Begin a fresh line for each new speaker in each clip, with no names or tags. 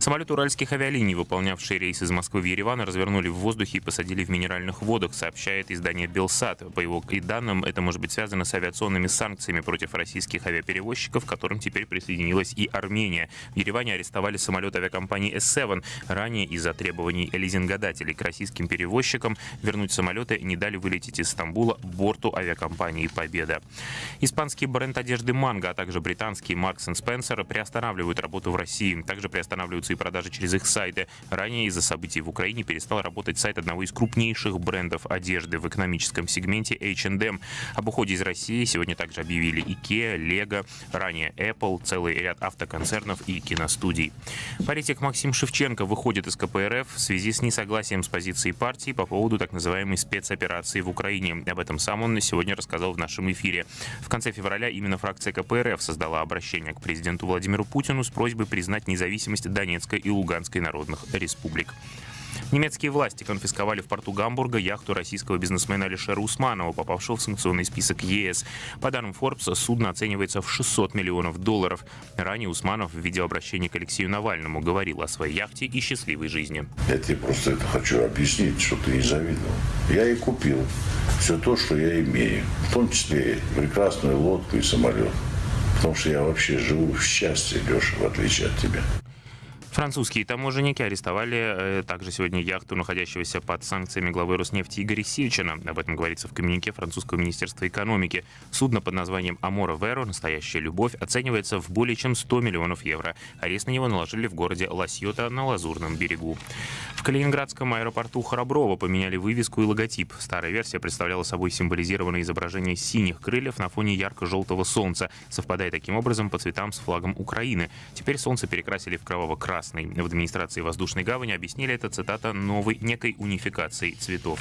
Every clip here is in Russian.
Самолет уральских авиалиний, выполнявший рейс из Москвы в Ереван, развернули в воздухе и посадили в минеральных водах, сообщает издание «Белсат». По его данным, это может быть связано с авиационными санкциями против российских авиаперевозчиков, к которым теперь присоединилась и Армения. В Ереване арестовали самолет авиакомпании S7. Ранее из-за требований лизингодателей к российским перевозчикам вернуть самолеты не дали вылететь из Стамбула борту авиакомпании «Победа». Испанский бренд одежды «Манго», а также британский Marks Spencer приостанавливают работу в России. Также приостанавливаются и продажи через их сайты. Ранее из-за событий в Украине перестал работать сайт одного из крупнейших брендов одежды в экономическом сегменте H&M. Об уходе из России сегодня также объявили IKEA, Lego, ранее Apple, целый ряд автоконцернов и киностудий. Политик Максим Шевченко выходит из КПРФ в связи с несогласием с позицией партии по поводу так называемой спецоперации в Украине. Об этом сам он сегодня рассказал в нашем эфире. В конце февраля именно фракция КПРФ создала обращение к президенту Владимиру Путину с просьбой признать независимость Донецкой и Луганской народных республик. Немецкие власти конфисковали в порту Гамбурга яхту российского бизнесмена Алишера Усманова, попавшего в санкционный список ЕС. По данным Forbes, судно оценивается в 600 миллионов долларов. Ранее Усманов в видеообращении к Алексею Навальному говорил о своей яхте и счастливой жизни.
Я тебе просто это хочу объяснить, что ты не завидовал. Я и купил все то, что я имею. В том числе прекрасную лодку и самолет. Потому что я вообще живу в счастье, Леша, в отличие от тебя.
Французские таможенники арестовали э, также сегодня яхту, находящегося под санкциями главы Роснефти Игоря Сивичина. Об этом говорится в коммюнике французского министерства экономики. Судно под названием «Амора Веро» «Настоящая любовь» оценивается в более чем 100 миллионов евро. Арест на него наложили в городе Ласьота на Лазурном берегу. В Калининградском аэропорту Храброво поменяли вывеску и логотип. Старая версия представляла собой символизированное изображение синих крыльев на фоне ярко-желтого солнца, совпадая таким образом по цветам с флагом Украины. Теперь солнце перекрасили в кроваво-красный красный. В администрации воздушной гавани объяснили это, цитата, новой некой унификацией цветов.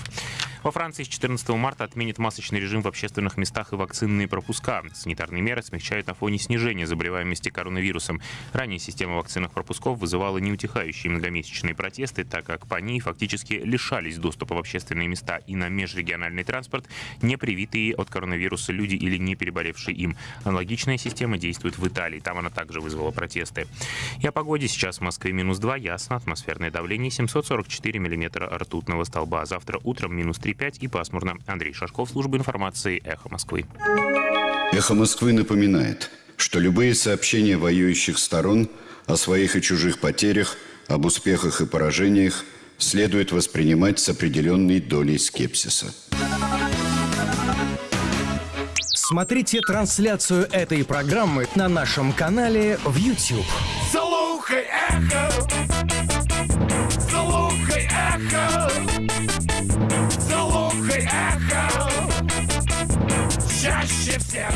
Во Франции с 14 марта отменят масочный режим в общественных местах и вакцинные пропуска. Санитарные меры смягчают на фоне снижения заболеваемости коронавирусом. Ранее система вакцинных пропусков вызывала неутихающие многомесячные протесты, так как по ней фактически лишались доступа в общественные места и на межрегиональный транспорт не привитые от коронавируса люди или не переболевшие им. Аналогичная система действует в Италии. Там она также вызвала протесты. И о погоде сейчас в Москве минус 2, ясно, атмосферное давление 744 миллиметра ртутного столба. Завтра утром минус 3,5 и пасмурно. Андрей Шашков, служба информации «Эхо Москвы».
«Эхо Москвы» напоминает, что любые сообщения воюющих сторон о своих и чужих потерях, об успехах и поражениях следует воспринимать с определенной долей скепсиса.
Смотрите трансляцию этой программы на нашем канале в YouTube.
Слухай эхо, слухай эхо, слухай эхо, чаще всех.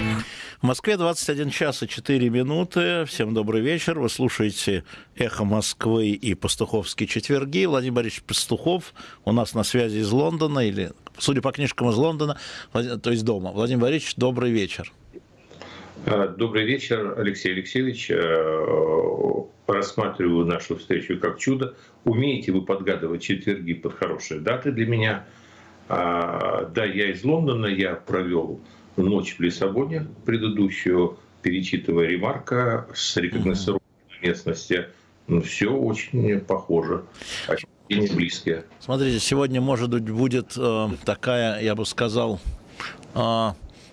В Москве 21 час и 4 минуты. Всем добрый вечер. Вы слушаете «Эхо Москвы» и «Пастуховские четверги». Владимир Борисович Пастухов у нас на связи из Лондона, или, судя по книжкам, из Лондона, то есть дома. Владимир Борисович, добрый вечер.
А, добрый вечер, Алексей Алексеевич. Э, рассматриваю нашу встречу как чудо. Умеете вы подгадывать четверги под хорошие даты для меня? А, да, я из Лондона, я провел ночь в Лиссабоне, предыдущую, перечитывая ремарка с рекогносцировкой местности. Ну, все очень похоже, ощущения близкие.
Смотрите, сегодня, может быть, будет э, такая, я бы сказал, э,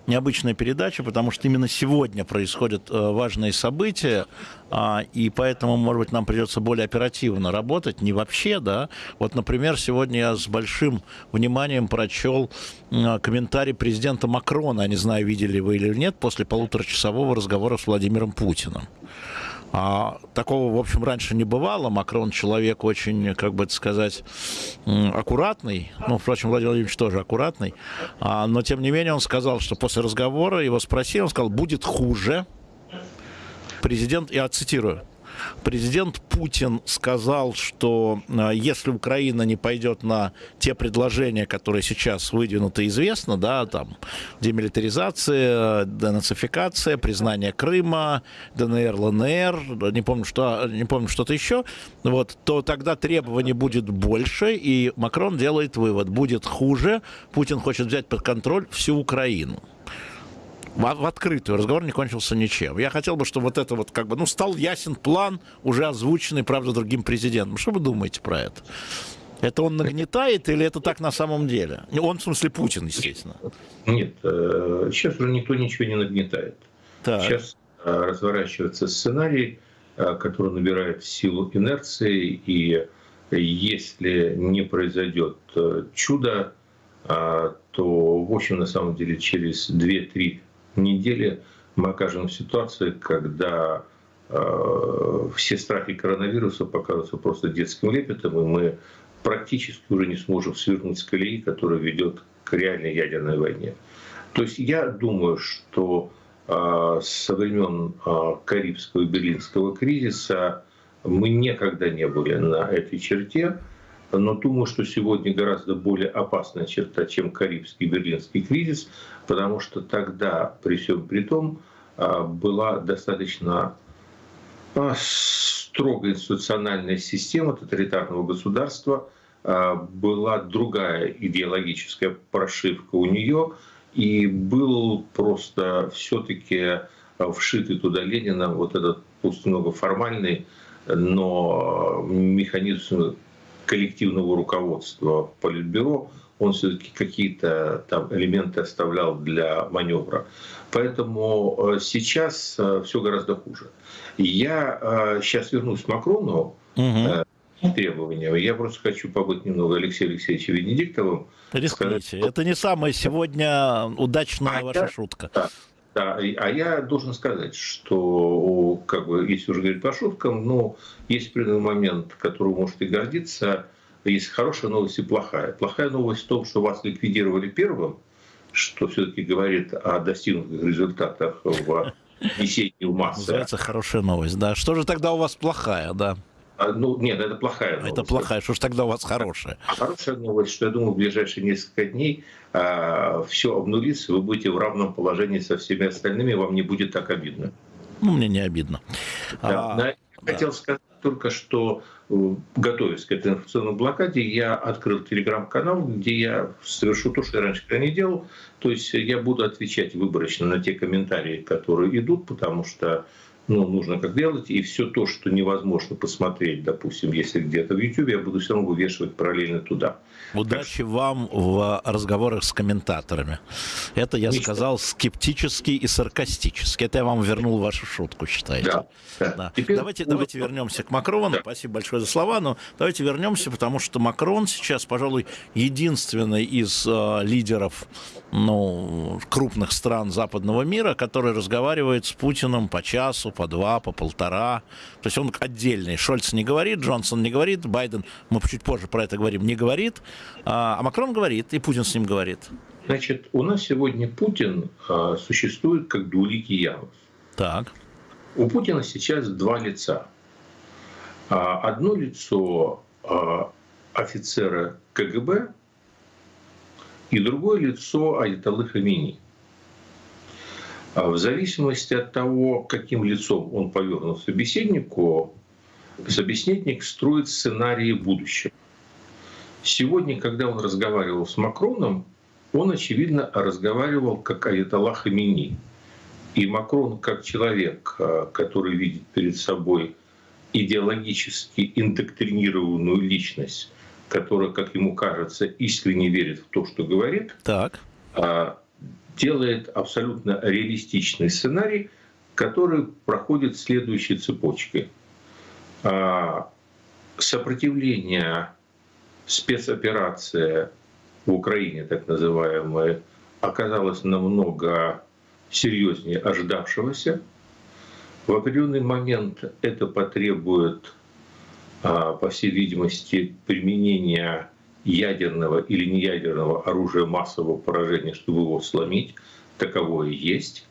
необычная передача, потому что именно сегодня происходят э, важные события, а, и поэтому, может быть, нам придется более оперативно работать, не вообще, да. Вот, например, сегодня я с большим вниманием прочел комментарий президента Макрона, не знаю, видели вы или нет, после полуторачасового разговора с Владимиром Путиным. А, такого, в общем, раньше не бывало. Макрон человек очень, как бы это сказать, аккуратный. Ну, впрочем, Владимир Владимирович тоже аккуратный. А, но, тем не менее, он сказал, что после разговора его спросили, он сказал, будет хуже. Президент, я цитирую, Президент Путин сказал, что а, если Украина не пойдет на те предложения, которые сейчас выдвинуты, известно, да, там, демилитаризация, денацификация, признание Крыма, ДНР, ЛНР, не помню, что, не помню что-то еще, вот, то тогда требований будет больше, и Макрон делает вывод, будет хуже, Путин хочет взять под контроль всю Украину. В, открытую разговор не кончился ничем. Я хотел бы, чтобы вот это вот как бы, ну, стал ясен план, уже озвученный, правда, другим президентом. Что вы думаете про это? Это он нагнетает или это так на самом деле? Он, в смысле, Путин, естественно.
Нет, э, сейчас уже никто ничего не нагнетает.
Так.
Сейчас э, разворачивается сценарий, э, который набирает силу инерции, и если не произойдет чудо, то, в общем, на самом деле, через 2-3 недели мы окажемся в ситуации, когда все страхи коронавируса покажутся просто детским лепетом, и мы практически уже не сможем свернуть с колеи, которая ведет к реальной ядерной войне. То есть я думаю, что э, со времен э, Карибского и Берлинского кризиса мы никогда не были на этой черте, но думаю, что сегодня гораздо более опасная черта, чем Карибский Берлинский кризис, потому что тогда, при всем при том, э, была достаточно строгая институциональная система тоталитарного государства, а, была другая идеологическая прошивка у нее, и был просто все-таки вшитый туда Ленина вот этот пусть много формальный, но механизм коллективного руководства Политбюро, он все-таки какие-то там элементы оставлял для маневра. Поэтому э, сейчас э, все гораздо хуже. Я сейчас э, вернусь к Макрону. Угу требования. Я просто хочу побыть немного Алексеем Алексеевичем Венедиктовым.
Рискните. Сказать, Это не самая сегодня удачная а ваша
я,
шутка.
Да, да, а я должен сказать, что, как бы, если уже говорить по шуткам, ну, есть определенный момент, который вы можете гордиться. Есть хорошая новость и плохая. Плохая новость в том, что вас ликвидировали первым, что все-таки говорит о достигнутых результатах в несении в массы.
Называется хорошая новость, да. Что же тогда у вас плохая, да?
А, ну, нет, это плохая новость.
Это плохая, что ж тогда у вас хорошая?
А хорошая новость, что я думаю, в ближайшие несколько дней а, все обнулится, вы будете в равном положении со всеми остальными, вам не будет так обидно.
Ну, мне не обидно.
Да, а, я да. хотел сказать только, что э, готовясь к этой информационной блокаде, я открыл телеграм-канал, где я совершу то, что я раньше не делал. То есть я буду отвечать выборочно на те комментарии, которые идут, потому что ну, нужно как делать, и все то, что невозможно посмотреть, допустим, если где-то в YouTube, я буду все равно вывешивать параллельно туда.
Удачи так. вам в разговорах с комментаторами. Это я Ничего. сказал скептически и саркастически. Это я вам вернул вашу шутку, считаете? Да. да. да. Теперь... Давайте, давайте вернемся к Макрону. Да. Спасибо большое за слова, но давайте вернемся, потому что Макрон сейчас, пожалуй, единственный из э, лидеров ну, крупных стран западного мира, который разговаривает с Путиным по часу, по два, по полтора. То есть он отдельный. Шольц не говорит, Джонсон не говорит, Байден, мы чуть позже про это говорим, не говорит. А, а Макрон говорит, и Путин с ним говорит.
Значит, у нас сегодня Путин а, существует как двуликий Янус.
Так.
У Путина сейчас два лица. А, одно лицо а, офицера КГБ и другое лицо Айталы Хамини. А в зависимости от того, каким лицом он повернут собеседнику, собеседник строит сценарии будущего. Сегодня, когда он разговаривал с Макроном, он, очевидно, разговаривал как Аятолла Хамини. И Макрон, как человек, а, который видит перед собой идеологически индоктринированную личность, которая, как ему кажется, искренне верит в то, что говорит,
так.
Делает абсолютно реалистичный сценарий, который проходит следующей цепочкой. А, сопротивление спецоперация в Украине, так называемая, оказалась намного серьезнее ожидавшегося. В определенный момент это потребует, а, по всей видимости, применения ядерного или неядерного оружия массового поражения, чтобы его сломить, таковое есть.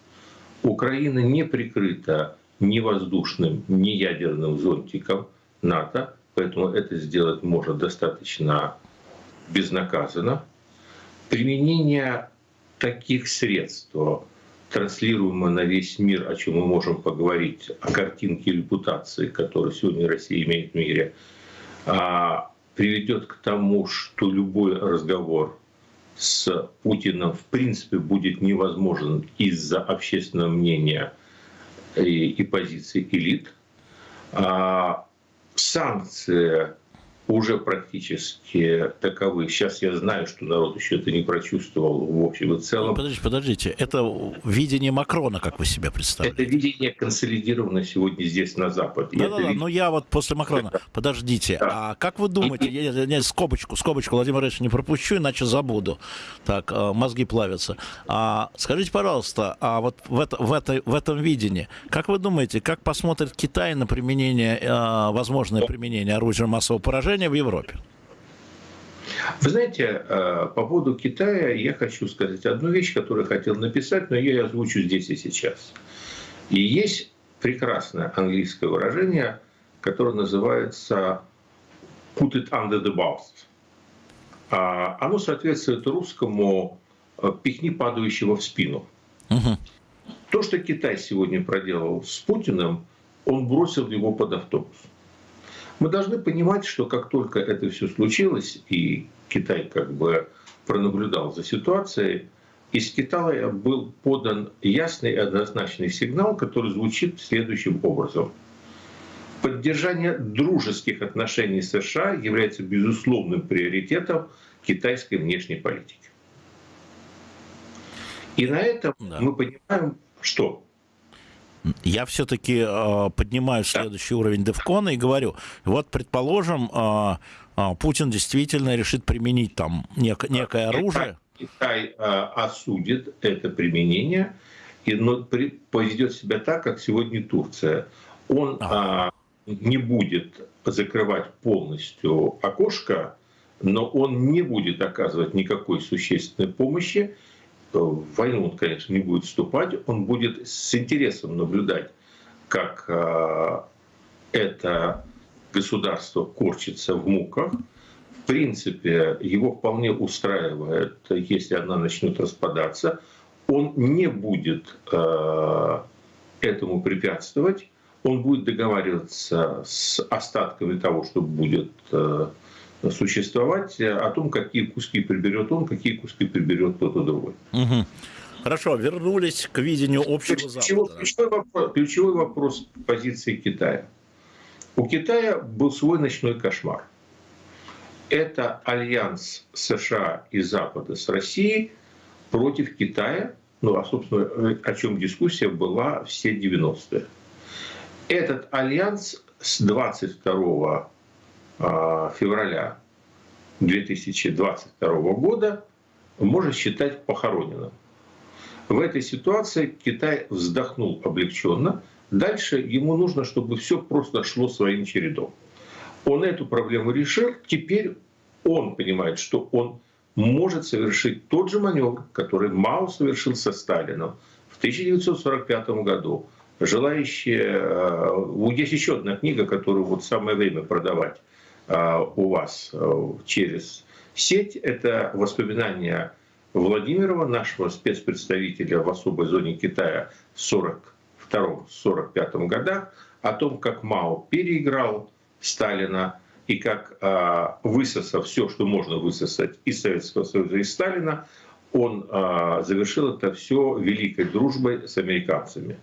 Украина не прикрыта ни воздушным, ни ядерным зонтиком НАТО, поэтому это сделать можно достаточно безнаказанно. Применение таких средств, транслируемое на весь мир, о чем мы можем поговорить, о картинке репутации, которую сегодня Россия имеет в мире, а, приведет к тому, что любой разговор с Путиным в принципе будет невозможен из-за общественного мнения и, и позиций элит. А санкции уже практически таковы. Сейчас я знаю, что народ еще это не прочувствовал в общем и целом.
Подождите, подождите. Это видение Макрона, как вы себе представляете?
Это видение консолидировано сегодня здесь, на Западе.
Да, да, да. Но я вот после Макрона. Подождите, да. а как вы думаете, я, я, я, скобочку, скобочку, Владимир Ильич, не пропущу, иначе забуду. Так, э, мозги плавятся. А, скажите, пожалуйста, а вот в, это, в, это, в этом видении, как вы думаете, как посмотрит Китай на применение, э, возможное применение оружия массового поражения в Европе?
Вы знаете, э, по поводу Китая я хочу сказать одну вещь, которую хотел написать, но я ее озвучу здесь и сейчас. И есть прекрасное английское выражение, которое называется «put it under the bus». А, оно соответствует русскому э, «пихни падающего в спину». Угу. То, что Китай сегодня проделал с Путиным, он бросил его под автобус. Мы должны понимать, что как только это все случилось, и Китай как бы пронаблюдал за ситуацией, из Китая был подан ясный и однозначный сигнал, который звучит следующим образом. Поддержание дружеских отношений с США является безусловным приоритетом китайской внешней политики. И на этом да. мы понимаем, что
я все-таки э, поднимаю следующий уровень Девкона и говорю, вот, предположим, э, э, Путин действительно решит применить там нек- некое оружие.
Китай э, осудит это применение и но при, поведет себя так, как сегодня Турция. Он а. э, не будет закрывать полностью окошко, но он не будет оказывать никакой существенной помощи в войну он, конечно, не будет вступать, он будет с интересом наблюдать, как э, это государство корчится в муках. В принципе, его вполне устраивает, если она начнет распадаться. Он не будет э, этому препятствовать, он будет договариваться с остатками того, что будет э, существовать, э, о том, какие куски приберет он, какие куски приберет кто-то другой.
Угу. Хорошо, вернулись к видению общего
ключевой,
Запада.
Ключевой вопрос, ключевой вопрос позиции Китая. У Китая был свой ночной кошмар. Это альянс США и Запада с Россией против Китая, ну, а, собственно, о чем дискуссия была все 90-е. Этот альянс с 22 а, февраля 2022 года можно считать похороненным. В этой ситуации Китай вздохнул облегченно. Дальше ему нужно, чтобы все просто шло своим чередом. Он эту проблему решил. Теперь он понимает, что он может совершить тот же маневр, который Мао совершил со Сталином в 1945 году. Желающие... Э, есть еще одна книга, которую вот самое время продавать Э, у вас э, через сеть. Это воспоминания Владимирова, нашего спецпредставителя в особой зоне Китая в 1942-1945 годах, о том, как Мао переиграл Сталина и как, э, высосав все, что можно высосать из Советского Союза и Сталина, он завершил это все великой дружбой с американцами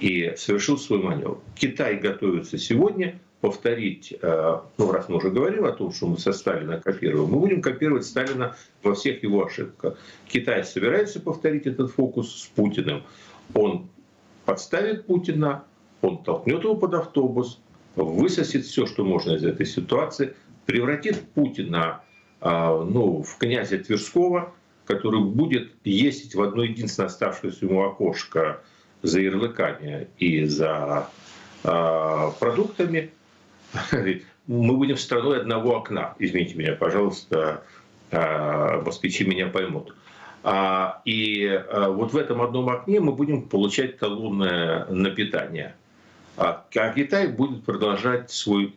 и совершил свой маневр. Китай готовится сегодня повторить, э, ну раз мы уже говорим о том, что мы со Сталина копируем, мы будем копировать Сталина во всех его ошибках. Китай собирается повторить этот фокус с Путиным. Он подставит Путина, он толкнет его под автобус, высосет все, что можно из этой ситуации, превратит Путина э, ну, в князя Тверского, который будет ездить в одно единственное оставшееся ему окошко за ярлыками и за э, продуктами, мы будем страной одного окна. Извините меня, пожалуйста, а, москвичи меня поймут. А, и а, вот в этом одном окне мы будем получать талонное на питание. А Китай будет продолжать свой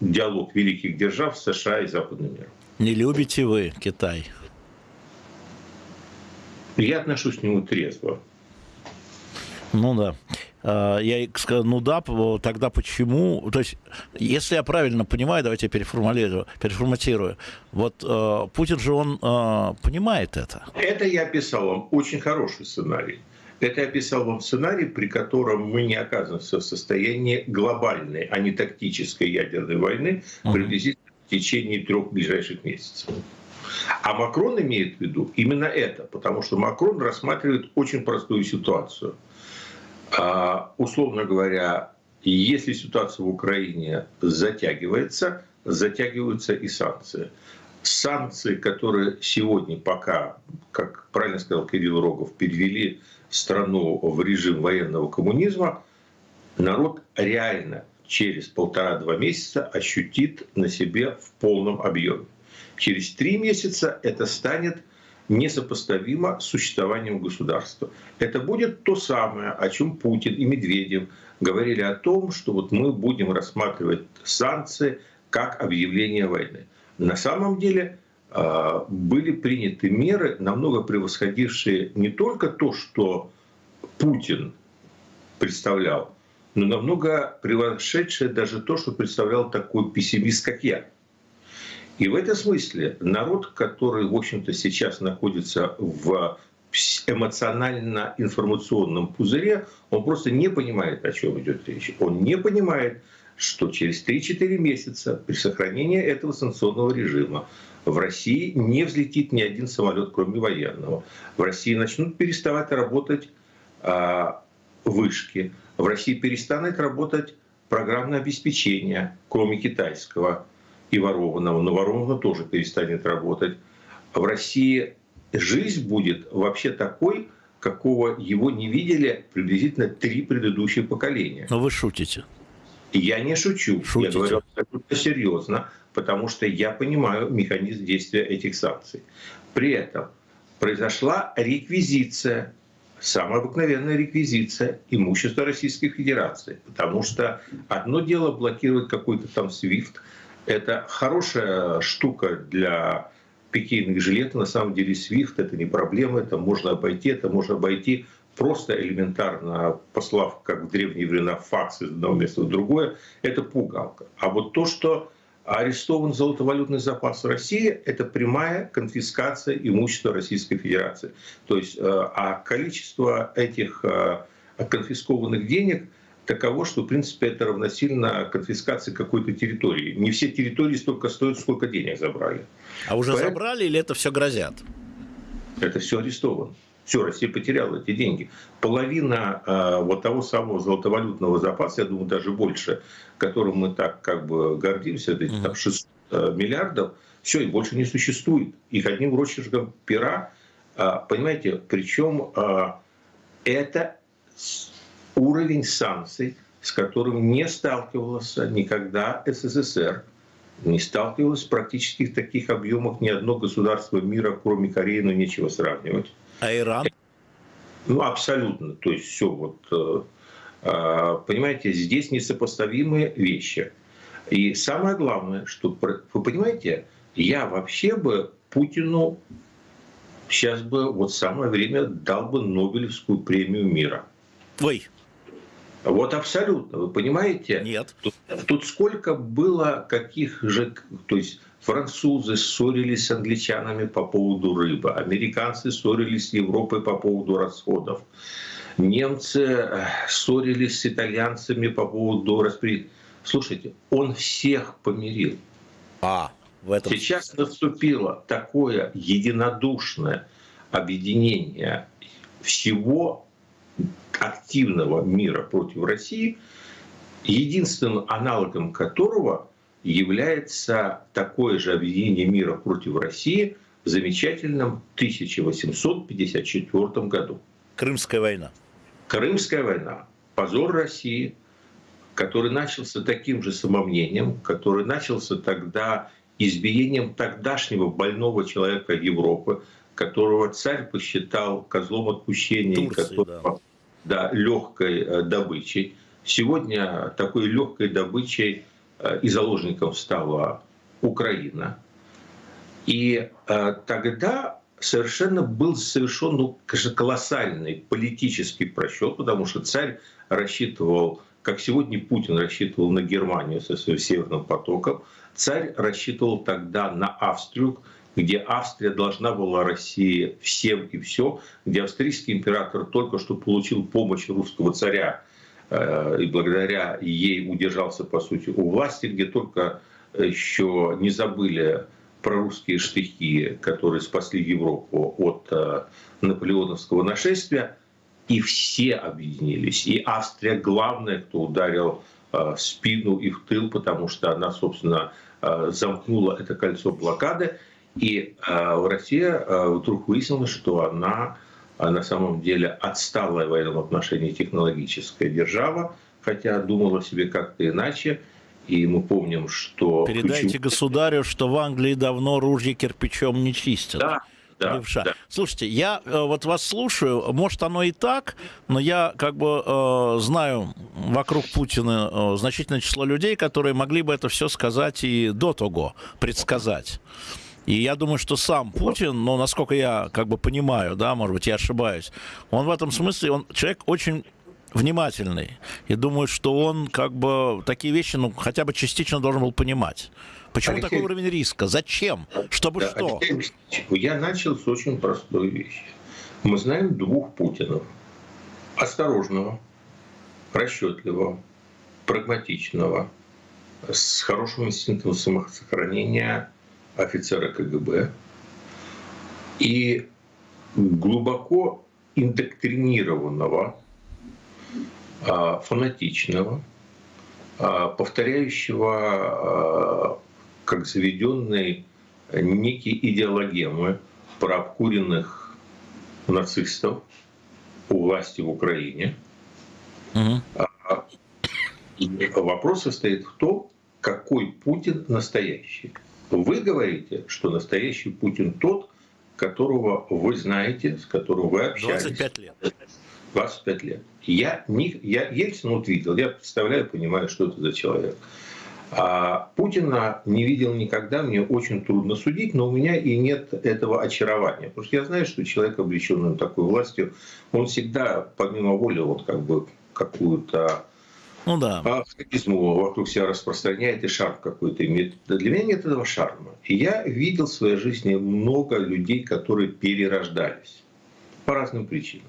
диалог великих держав США и западным миром.
Не любите вы Китай?
Я отношусь к нему трезво.
Ну да. Э, я сказал, ну да, тогда почему? То есть, если я правильно понимаю, давайте я переформулирую, переформатирую. Вот э, Путин же, он э, понимает это.
Это я описал вам очень хороший сценарий. Это я описал вам сценарий, при котором мы не оказываемся в состоянии глобальной, а не тактической ядерной войны приблизительно в течение трех ближайших месяцев. А Макрон имеет в виду именно это, потому что Макрон рассматривает очень простую ситуацию – условно говоря, если ситуация в Украине затягивается, затягиваются и санкции. Санкции, которые сегодня пока, как правильно сказал Кирилл Рогов, перевели страну в режим военного коммунизма, народ реально через полтора-два месяца ощутит на себе в полном объеме. Через три месяца это станет несопоставимо с существованием государства. Это будет то самое, о чем Путин и Медведев говорили о том, что вот мы будем рассматривать санкции как объявление войны. На самом деле а, были приняты меры, намного превосходившие не только то, что Путин представлял, но намного превосшедшие даже то, что представлял такой пессимист, как я. И в этом смысле народ, который, в общем-то, сейчас находится в эмоционально-информационном пузыре, он просто не понимает, о чем идет речь. Он не понимает, что через 3-4 месяца при сохранении этого санкционного режима в России не взлетит ни один самолет, кроме военного. В России начнут переставать работать а, вышки. В России перестанет работать программное обеспечение, кроме китайского и ворованного, но ворованного тоже перестанет работать. В России жизнь будет вообще такой, какого его не видели приблизительно три предыдущих поколения.
Но вы шутите.
Я не шучу.
Шутите.
Я говорю абсолютно серьезно, потому что я понимаю механизм действия этих санкций. При этом произошла реквизиция, самая обыкновенная реквизиция имущества Российской Федерации. Потому что одно дело блокировать какой-то там SWIFT, это хорошая штука для пикейных жилетов. На самом деле SWIFT это не проблема, это можно обойти, это можно обойти просто элементарно послав, как в древние времена, факс из одного места в другое, это пугалка. А вот то, что арестован золотовалютный запас России, это прямая конфискация имущества Российской Федерации. То есть, э, а количество этих э, конфискованных денег – таково, что, в принципе, это равносильно конфискации какой-то территории. Не все территории столько стоят, сколько денег забрали.
А уже Поэтому... забрали или это все грозят?
Это все арестовано. Все, Россия потеряла эти деньги. Половина э, вот того самого золотовалютного запаса, я думаю, даже больше, которым мы так как бы гордимся, эти там 600 э, миллиардов, все, их больше не существует. Их одним росчерком пера, э, понимаете, причем э, это уровень санкций, с которым не сталкивался никогда СССР, не сталкивалось практически в таких объемах ни одно государство мира, кроме Кореи, но нечего сравнивать.
А Иран?
Ну, абсолютно. То есть все вот, э, э, понимаете, здесь несопоставимые вещи. И самое главное, что, вы понимаете, я вообще бы Путину сейчас бы вот самое время дал бы Нобелевскую премию мира.
Ой,
вот абсолютно, вы понимаете?
Нет.
Тут, тут сколько было каких же, то есть французы ссорились с англичанами по поводу рыбы, американцы ссорились с Европой по поводу расходов, немцы э, ссорились с итальянцами по поводу распределения. Слушайте, он всех помирил.
А, в этом...
Сейчас наступило такое единодушное объединение всего активного мира против России, единственным аналогом которого является такое же объединение мира против России в замечательном 1854 году.
Крымская война.
Крымская война. Позор России, который начался таким же самомнением, который начался тогда избиением тогдашнего больного человека Европы, которого царь посчитал козлом отпущения, Турции, которого да да, легкой э, добычей. Сегодня такой легкой добычей э, и заложником стала Украина. И э, тогда совершенно был совершен ну, колоссальный политический просчет, потому что царь рассчитывал, как сегодня Путин рассчитывал на Германию со своим Северным потоком, царь рассчитывал тогда на Австрию, где Австрия должна была России всем и все, где австрийский император только что получил помощь русского царя э, и благодаря ей удержался, по сути, у власти, где только еще не забыли про русские штыки, которые спасли Европу от э, наполеоновского нашествия, и все объединились. И Австрия главная, кто ударил э, в спину и в тыл, потому что она, собственно, замкнула это кольцо блокады. И Россия вдруг выяснила, что она на самом деле отсталая в военном отношении технологическая держава, хотя думала себе как-то иначе. И мы помним, что...
Передайте ключевой... государю, что в Англии давно ружья кирпичом не чистят.
Да, да,
левша.
да.
Слушайте, я э, вот вас слушаю, может оно и так, но я как бы э, знаю вокруг Путина э, значительное число людей, которые могли бы это все сказать и до того, предсказать. И я думаю, что сам Путин, ну, насколько я как бы понимаю, да, может быть, я ошибаюсь, он в этом смысле, он человек очень внимательный. И думаю, что он как бы такие вещи, ну, хотя бы частично должен был понимать. Почему Алексей... такой уровень риска? Зачем? Чтобы да, что?
Алексей, я начал с очень простой вещи. Мы знаем двух Путинов. Осторожного, расчетливого, прагматичного, с хорошим инстинктом самосохранения офицера КГБ и глубоко индоктринированного а, фанатичного, а, повторяющего а, как заведенный некие идеологемы про обкуренных нацистов у власти в Украине. Угу. Вопрос состоит в том, какой Путин настоящий. Вы говорите, что настоящий Путин тот, которого вы знаете, с которым вы общались.
25 лет.
25 лет. Я, не, я Ельцина вот видел, я представляю, понимаю, что это за человек. А Путина не видел никогда, мне очень трудно судить, но у меня и нет этого очарования. Потому что я знаю, что человек, облеченный такой властью, он всегда, помимо воли, вот как бы какую-то
ну да.
харизму вокруг себя распространяет и шарм какой-то имеет. Для меня нет этого шарма. И я видел в своей жизни много людей, которые перерождались по разным причинам.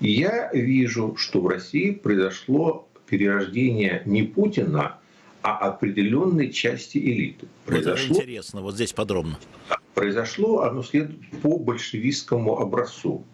И я вижу, что в России произошло перерождение не Путина, а определенной части элиты.
Произошло, вот интересно, вот здесь подробно.
Произошло оно следует по большевистскому образцу.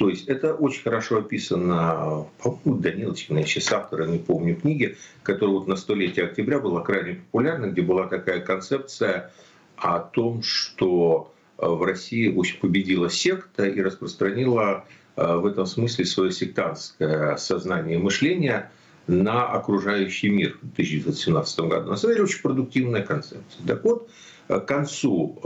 То есть это очень хорошо описано, по-моему, Даниловичем, я автора не помню книги, которая вот на столетие октября была крайне популярна, где была такая концепция о том, что в России очень победила секта и распространила Э, в этом смысле свое сектантское сознание и мышление на окружающий мир в 1917 году. На самом деле очень продуктивная концепция. Так вот, к концу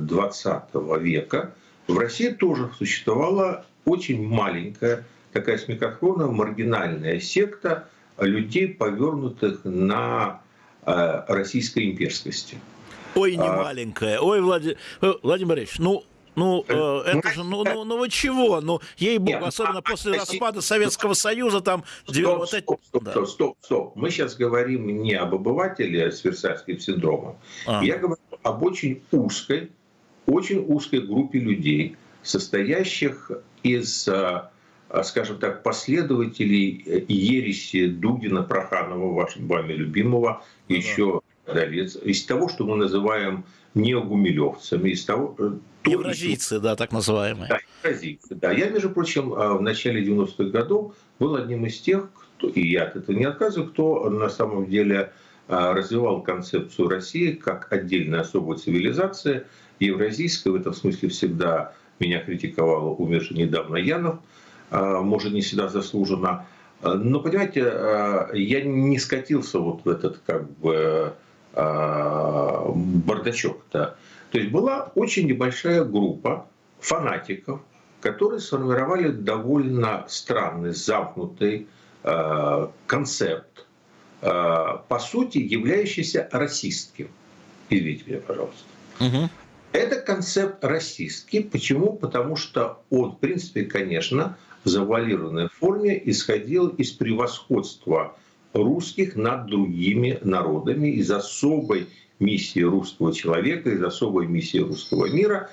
20 э, века в России тоже существовала очень маленькая, такая смехотворная, маргинальная секта людей, повернутых на э, российской имперскости.
Ой, не а... маленькая. Ой, Влади... Владимир Борисович, ну, ну, э, э это же, ну, ну, ну вы чего? Ну, ей-богу, особенно а, после распада Советского Союза, там...
Стоп, вот эти... стоп, стоп, да. стоп, стоп. Мы сейчас говорим не об обывателе с Версальским синдромом. А. Я говорю об очень узкой, очень узкой группе людей, состоящих из, э, скажем так, последователей э, ереси Дугина, Проханова, вашего вами любимого, еще из того, что мы называем неогумилевцами, из того,
Евразийцы, да, так называемые.
Да, евразийцы, да. Я, между прочим, в начале 90-х годов был одним из тех, кто, и я от этого не отказываю, кто на самом деле развивал концепцию России как отдельной особой цивилизации, евразийской, в этом смысле всегда меня критиковал умерший недавно Янов, а, может, не всегда заслуженно. Но, понимаете, я не скатился вот в этот как бы бардачок-то. То есть была очень небольшая группа фанатиков, которые сформировали довольно странный, замкнутый э, концепт, э, по сути являющийся расистским. Извините меня, пожалуйста. Угу. Это концепт расистский. Почему? Потому что он, в принципе, конечно, в завуалированной форме исходил из превосходства русских над другими народами, из особой миссии русского человека, из особой миссии русского мира.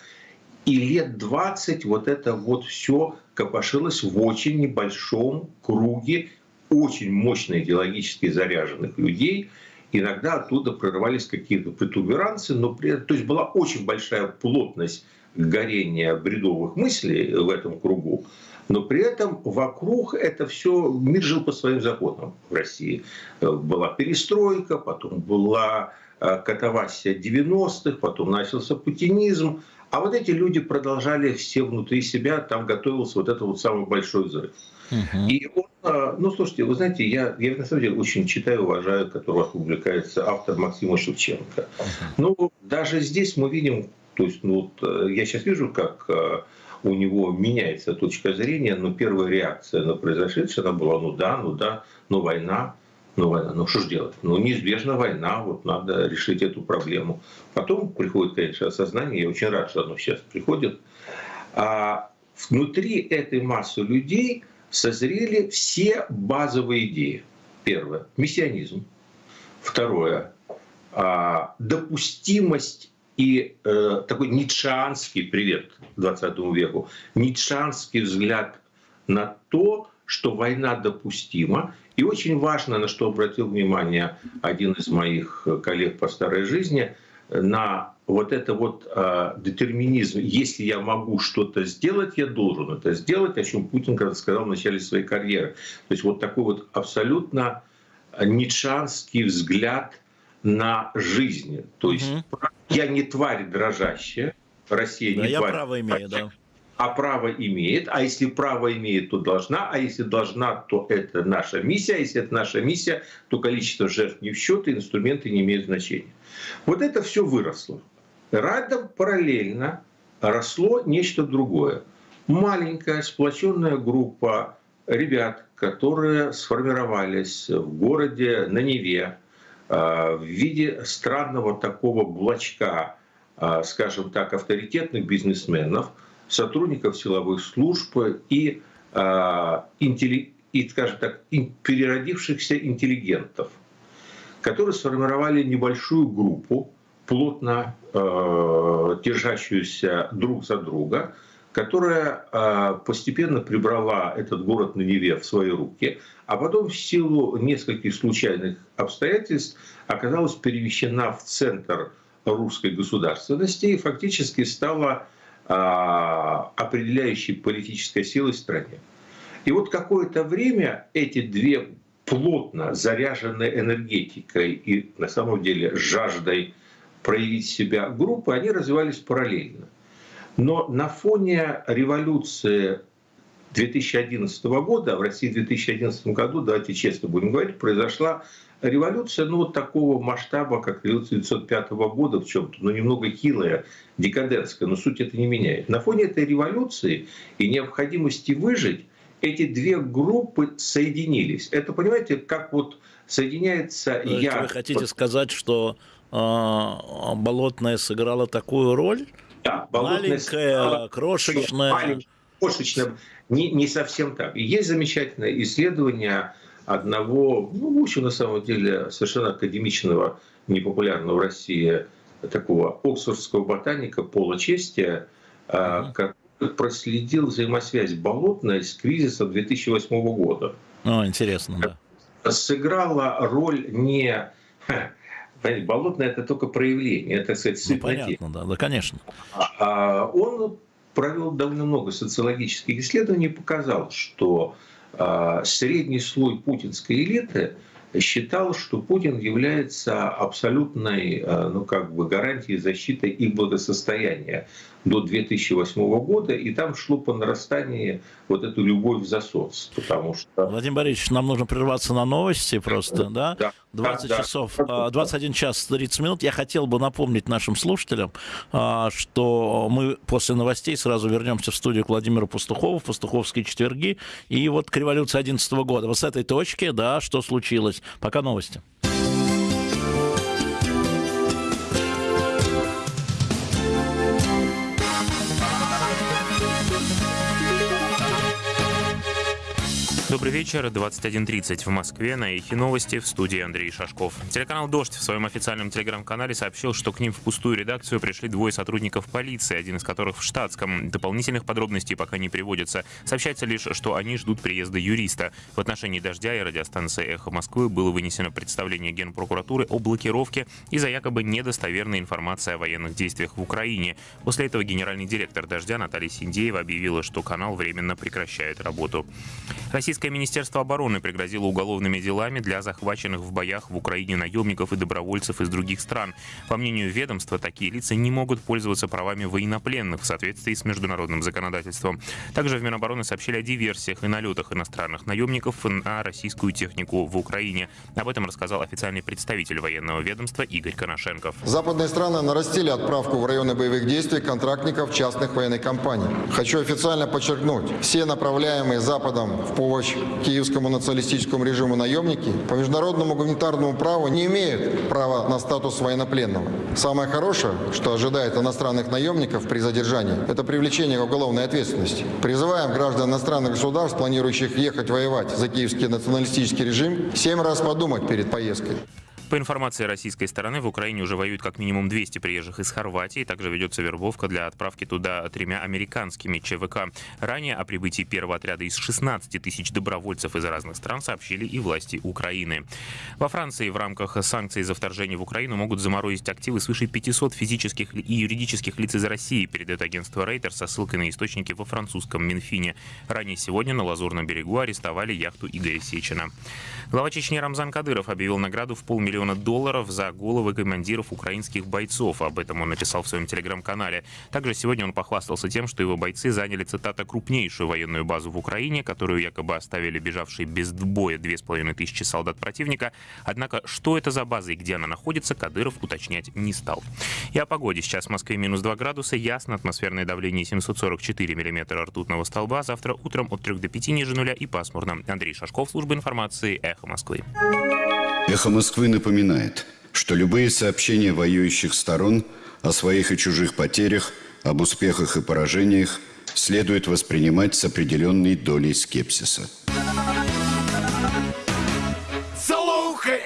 И лет 20 вот это вот все копошилось в очень небольшом круге очень мощно идеологически заряженных людей. Иногда оттуда прорывались какие-то протуберанцы, но при то есть была очень большая плотность горения бредовых мыслей в этом кругу, но при этом вокруг это все, мир жил по своим законам в России. Была перестройка, потом была э, катавасия 90-х, потом начался путинизм, а вот эти люди продолжали все внутри себя, там готовился вот этот вот самый большой взрыв. Uh-huh. И он, а, ну, слушайте, вы знаете, я, я на самом деле очень читаю, уважаю, который у вас публикается автор Максима Шевченко. Uh-huh. Ну, даже здесь мы видим, то есть, ну, вот, э, я сейчас вижу, как э, у него меняется точка зрения, но первая реакция на произошедшее, она была, ну да, ну да, ну война, ну война, ну что ж делать? Ну неизбежна война, вот надо решить эту проблему. Потом приходит, конечно, осознание, я очень рад, что оно сейчас приходит. А внутри этой массы людей созрели все базовые идеи. Первое – мессианизм. Второе – допустимость и э, такой ницшанский, привет 20 веку, ницшанский взгляд на то, что война допустима. И очень важно, на что обратил внимание один из моих коллег по старой жизни, на вот это вот э, детерминизм. Если я могу что-то сделать, я должен это сделать, о чем Путин когда сказал в начале своей карьеры. То есть вот такой вот абсолютно ницшанский взгляд на жизнь. То есть угу. я не тварь дрожащая, Россия да, не
я
тварь.
право имею, да
а право имеет, а если право имеет, то должна, а если должна, то это наша миссия, а если это наша миссия, то количество жертв не в счет, и инструменты не имеют значения. Вот это все выросло. Рядом параллельно росло нечто другое. Маленькая сплоченная группа ребят, которые сформировались в городе на Неве а, в виде странного такого блочка, а, скажем так, авторитетных бизнесменов – сотрудников силовых служб и, э, и скажем так, переродившихся интеллигентов, которые сформировали небольшую группу, плотно э, держащуюся друг за друга, которая э, постепенно прибрала этот город на Неве в свои руки, а потом в силу нескольких случайных обстоятельств оказалась перемещена в центр русской государственности и фактически стала а, определяющей политической силой в стране. И вот какое-то время эти две плотно заряженные энергетикой и на самом деле жаждой проявить себя группы, они развивались параллельно. Но на фоне революции 2011 года, в России в 2011 году, давайте честно будем говорить, произошла революция, ну, вот такого масштаба, как революция 1905 года в чем-то, но немного хилая, декадентская, но суть это не меняет. На фоне этой революции и необходимости выжить, эти две группы соединились. Это, понимаете, как вот соединяется
То
я...
Вы хотите сказать, что э, Болотная сыграла такую роль?
Да,
Маленькая, сыграла... крошечная.
Маленькая, крошечная. Не, не совсем так. И есть замечательное исследование одного, ну, в общем, на самом деле, совершенно академичного, непопулярного в России такого оксфордского ботаника Пола Честия, mm-hmm. который проследил взаимосвязь болотной с кризисом 2008 года.
Ну, интересно, да.
Сыграла роль не... Понимаете, болотное – это только проявление, это, так сказать,
ну, понятно, да, да, конечно.
А он провел довольно много социологических исследований и показал, что а, средний слой путинской элиты считал, что Путин является абсолютной а, ну, как бы гарантией защиты их благосостояния до 2008 года, и там шло по нарастанию вот эту любовь за соц, потому что...
Владимир Борисович, нам нужно прерваться на новости просто, да? да? 20 да, часов, да. 21 час 30 минут. Я хотел бы напомнить нашим слушателям, а, что мы после новостей сразу вернемся в студию к Владимиру Пастухову, Пастуховские четверги, и вот к революции 11 года. Вот с этой точки, да, что случилось. Пока новости.
Добрый вечер. 21.30 в Москве. На Эхе новости в студии Андрей Шашков. Телеканал «Дождь» в своем официальном телеграм-канале сообщил, что к ним в пустую редакцию пришли двое сотрудников полиции, один из которых в штатском. Дополнительных подробностей пока не приводится. Сообщается лишь, что они ждут приезда юриста. В отношении «Дождя» и радиостанции «Эхо Москвы» было вынесено представление Генпрокуратуры о блокировке из-за якобы недостоверной информации о военных действиях в Украине. После этого генеральный директор «Дождя» Наталья Синдеева объявила, что канал временно прекращает работу. Российская Российское Министерство обороны пригрозило уголовными делами для захваченных в боях в Украине наемников и добровольцев из других стран. По мнению ведомства, такие лица не могут пользоваться правами военнопленных в соответствии с международным законодательством. Также в Минобороны сообщили о диверсиях и налетах иностранных наемников на российскую технику в Украине. Об этом рассказал официальный представитель военного ведомства Игорь Коношенков.
Западные страны нарастили отправку в районы боевых действий контрактников частных военных компаний. Хочу официально подчеркнуть, все направляемые Западом в помощь помощь киевскому националистическому режиму наемники по международному гуманитарному праву не имеют права на статус военнопленного. Самое хорошее, что ожидает иностранных наемников при задержании, это привлечение к уголовной ответственности. Призываем граждан иностранных государств, планирующих ехать воевать за киевский националистический режим, семь раз подумать перед поездкой.
По информации российской стороны, в Украине уже воюют как минимум 200 приезжих из Хорватии. Также ведется вербовка для отправки туда тремя американскими ЧВК. Ранее о прибытии первого отряда из 16 тысяч добровольцев из разных стран сообщили и власти Украины. Во Франции в рамках санкций за вторжение в Украину могут заморозить активы свыше 500 физических и юридических лиц из России, передает агентство Рейтер со ссылкой на источники во французском Минфине. Ранее сегодня на Лазурном берегу арестовали яхту Игоря Сечина. Глава Чечни Рамзан Кадыров объявил награду в полмиллиона миллиона долларов за головы командиров украинских бойцов. Об этом он написал в своем телеграм-канале. Также сегодня он похвастался тем, что его бойцы заняли, цитата, крупнейшую военную базу в Украине, которую якобы оставили бежавшие без боя две с половиной тысячи солдат противника. Однако, что это за база и где она находится, Кадыров уточнять не стал. И о погоде. Сейчас в Москве минус 2 градуса, ясно, атмосферное давление 744 миллиметра ртутного столба. Завтра утром от 3 до 5 ниже нуля и пасмурно. Андрей Шашков, служба информации, Эхо Москвы.
Эхо Москвы напоминает, что любые сообщения воюющих сторон о своих и чужих потерях, об успехах и поражениях следует воспринимать с определенной долей скепсиса.
Слухай.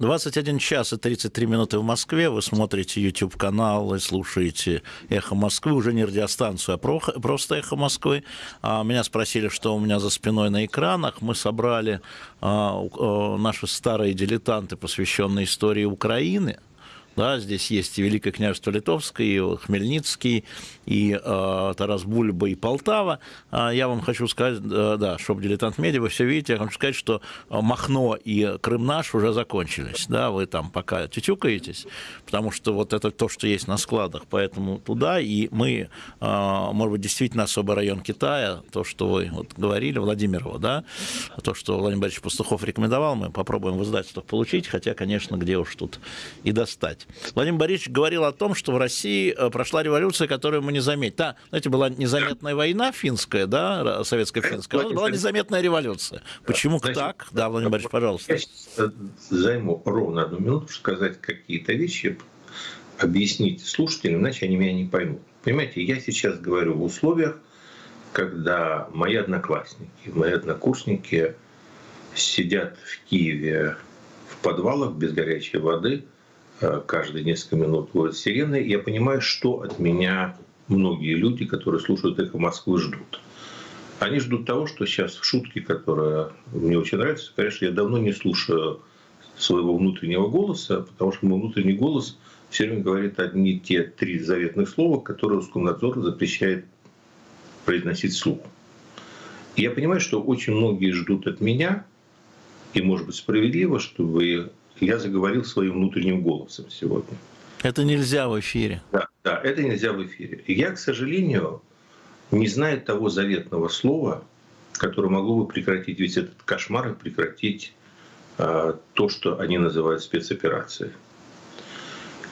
21 час и 33 минуты в Москве. Вы смотрите YouTube-канал и слушаете «Эхо Москвы». Уже не радиостанцию, а просто «Эхо Москвы». А меня спросили, что у меня за спиной на экранах. Мы собрали а, наши старые дилетанты, посвященные истории Украины – да, здесь есть и Великое княжество Литовское, и Хмельницкий, и э, Тарас Бульба, и Полтава. А я вам хочу сказать, э, да, шоп дилетант медиа, вы все видите, я хочу сказать, что Махно и Крым наш уже закончились. Да, вы там пока тютюкаетесь, потому что вот это то, что есть на складах, поэтому туда, и мы, э, может быть, действительно особый район Китая, то, что вы вот говорили, Владимирова, да, то, что Владимир Борисович Пастухов рекомендовал, мы попробуем в издательствах получить, хотя, конечно, где уж тут и достать сказать. Владимир Борисович говорил о том, что в России э, прошла революция, которую мы не заметили. Да, знаете, была незаметная война финская, да, советско-финская, у была незаметная революция. Почему Значит, так? Да, Владимир Борисович, пожалуйста.
Я займу ровно одну минуту, сказать какие-то вещи, объяснить слушателям, иначе они меня не поймут. Понимаете, я сейчас говорю в условиях, когда мои одноклассники, мои однокурсники сидят в Киеве в подвалах без горячей воды, каждые несколько минут будет сирены. Я понимаю, что от меня многие люди, которые слушают «Эхо Москвы», ждут. Они ждут того, что сейчас шутки, которые мне очень нравятся, конечно, я давно не слушаю своего внутреннего голоса, потому что мой внутренний голос все время говорит одни те три заветных слова, которые Роскомнадзор запрещает произносить вслух. Я понимаю, что очень многие ждут от меня, и, может быть, справедливо, чтобы я заговорил своим внутренним голосом сегодня.
Это нельзя в эфире.
Да, да, это нельзя в эфире. И я, к сожалению, не знаю того заветного слова, которое могло бы прекратить весь этот кошмар и прекратить э, то, что они называют спецоперацией.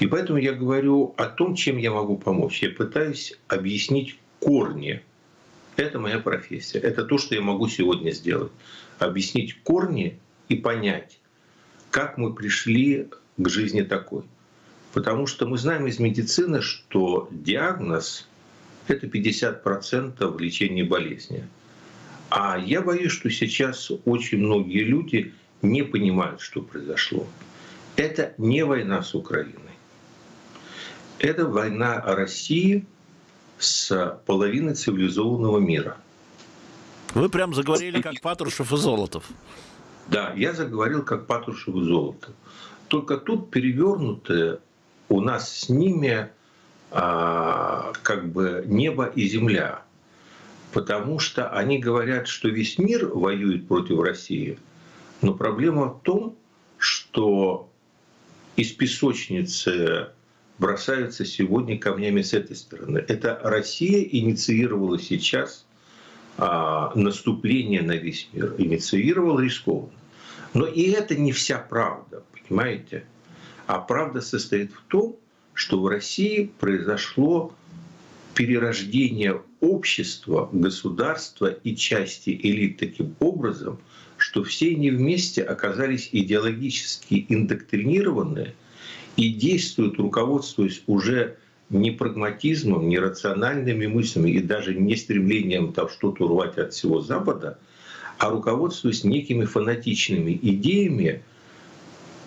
И поэтому я говорю о том, чем я могу помочь. Я пытаюсь объяснить корни. Это моя профессия. Это то, что я могу сегодня сделать. Объяснить корни и понять, как мы пришли к жизни такой. Потому что мы знаем из медицины, что диагноз – это 50% лечения болезни. А я боюсь, что сейчас очень многие люди не понимают, что произошло. Это не война с Украиной. Это война России с половиной цивилизованного мира.
Вы прям заговорили как Патрушев и Золотов.
Да, я заговорил как Патрушев и Золотов. Только тут перевернутое у нас с ними а, как бы небо и земля. Потому что они говорят, что весь мир воюет против России. Но проблема в том, что из песочницы бросаются сегодня камнями с этой стороны. Это Россия инициировала сейчас наступление на весь мир, инициировала рискованно. Но и это не вся правда, понимаете? А правда состоит в том, что в России произошло перерождение общества, государства и части элит таким образом, что все они вместе оказались идеологически индоктринированные и действуют, руководствуясь уже не прагматизмом, не рациональными мыслями и даже не стремлением там что-то урвать от всего Запада, а руководствуясь некими фанатичными идеями.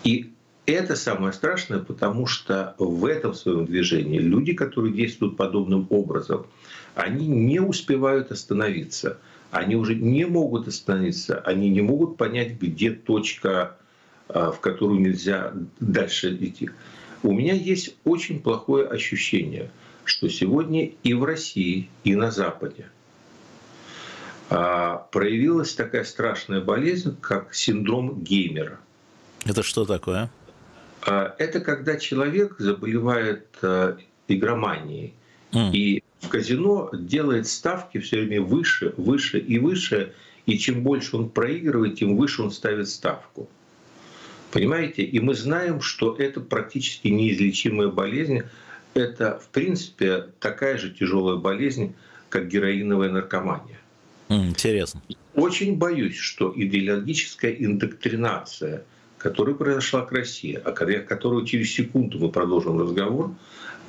И это самое страшное, потому что в этом своем движении люди, которые действуют подобным образом, они не успевают остановиться. Они уже не могут остановиться, они не могут понять, где точка, а, в которую нельзя дальше идти. У меня есть очень плохое ощущение, что сегодня и в России, и на Западе а, проявилась такая страшная болезнь, как синдром геймера.
Это что такое?
А, это когда человек заболевает а, игроманией mm. и в казино делает ставки все время выше, выше и выше, и чем больше он проигрывает, тем выше он ставит ставку. Понимаете? И мы знаем, что это практически неизлечимая болезнь. Это, в принципе, такая же тяжелая болезнь, как героиновая наркомания.
Интересно.
Очень боюсь, что идеологическая индоктринация, которая произошла к России, о которой через секунду мы продолжим разговор,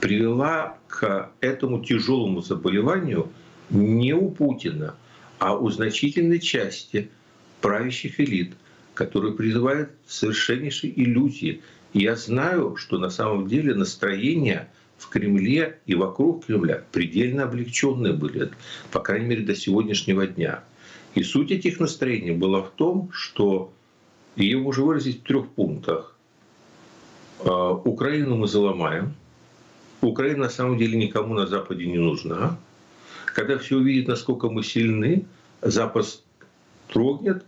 привела к этому тяжелому заболеванию не у Путина, а у значительной части правящих элит, которые призывают совершеннейшей иллюзии. И я знаю, что на самом деле настроение в Кремле и вокруг Кремля предельно облегченные были, по крайней мере, до сегодняшнего дня. И суть этих настроений была в том, что ее можно выразить в трех пунктах. А, Украину мы заломаем. Украина на самом деле никому на Западе не нужна. Когда все увидят, насколько мы сильны, Запад трогнет,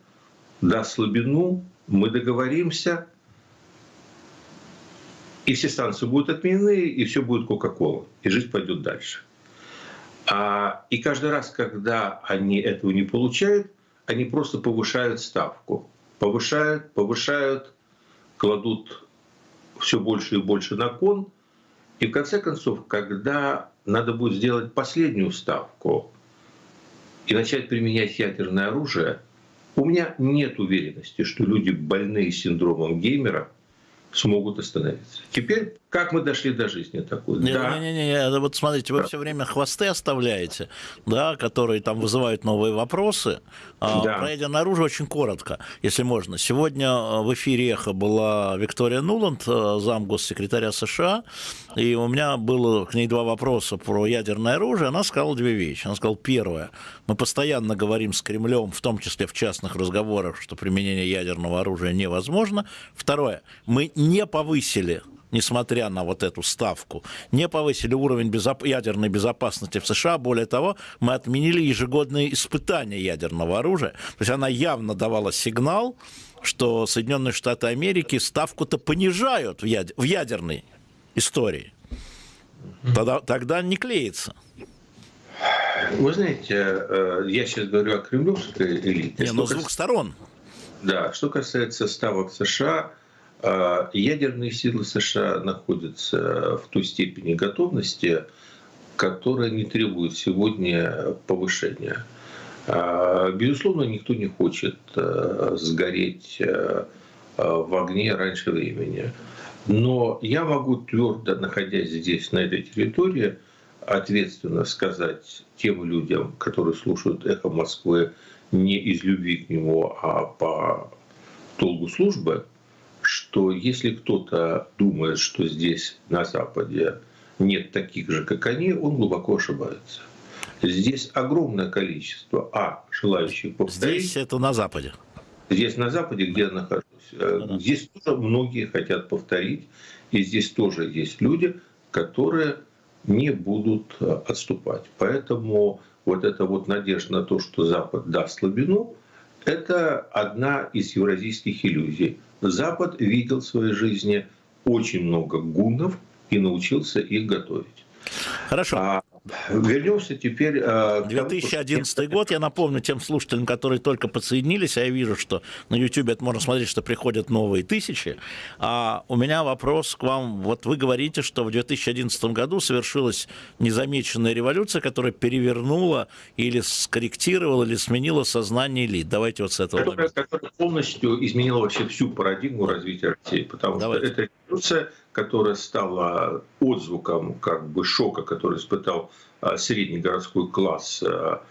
даст слабину, мы договоримся – и все станции будут отменены, и все будет Кока-Кола, и жизнь пойдет дальше. А, и каждый раз, когда они этого не получают, они просто повышают ставку. Повышают, повышают, кладут все больше и больше на кон. И в конце концов, когда надо будет сделать последнюю ставку и начать применять ядерное оружие, у меня нет уверенности, что люди, больные синдромом геймера, смогут остановиться. Теперь, как мы дошли до жизни такой?
Не, да. не, не, не, вот смотрите, вы да. все время хвосты оставляете, да, которые там вызывают новые вопросы. А, да. Пройдя наружу очень коротко, если можно. Сегодня э, в эфире «Эхо» была Виктория Нуланд, э, зам госсекретаря США, и у меня было к ней два вопроса про ядерное оружие. Она сказала две вещи. Она сказала, первое, мы постоянно говорим с Кремлем, в том числе в частных разговорах, что применение ядерного оружия невозможно. Второе, мы не повысили несмотря на вот эту ставку, не повысили уровень безоп... ядерной безопасности в США. Более того, мы отменили ежегодные испытания ядерного оружия. То есть она явно давала сигнал, что Соединенные Штаты Америки ставку-то понижают в, яд... в ядерной истории. Тогда, тогда не клеится.
Вы знаете, э, я сейчас говорю о кремлевской элите.
Не, но с двух сторон.
Да, что касается ставок США, ядерные силы США находятся в той степени готовности, которая не требует сегодня повышения. Э, безусловно, никто не хочет сгореть в огне раньше времени. Но я могу твердо, находясь здесь, на этой территории, ответственно сказать тем людям, которые слушают «Эхо Москвы» не из любви к нему, а по долгу службы, что если кто-то думает, что здесь, на Западе, нет таких же, как они, он глубоко ошибается. Здесь огромное количество, а, желающих повторить.
Здесь это на Западе.
Здесь на Западе, где я нахожусь. Да-да. Здесь тоже многие хотят повторить. И здесь тоже есть люди, которые не будут э, отступать. Поэтому вот эта вот надежда на то, что Запад даст слабину, это одна из евразийских иллюзий. Запад видел в своей жизни очень много гуннов и научился их готовить.
Хорошо.
А Вернемся теперь...
2011 э, год, я напомню тем слушателям, которые только подсоединились, а я вижу, что на YouTube это можно смотреть, что приходят новые тысячи. А у меня вопрос к вам. Вот вы говорите, что в 2011 году совершилась незамеченная революция, которая перевернула или скорректировала, или сменила сознание элит. Давайте вот с этого.
Которая, которая полностью изменила вообще всю парадигму развития России, потому Давайте. что эта революция которая стала отзвуком как бы шока, который испытал а, средний городской класс а,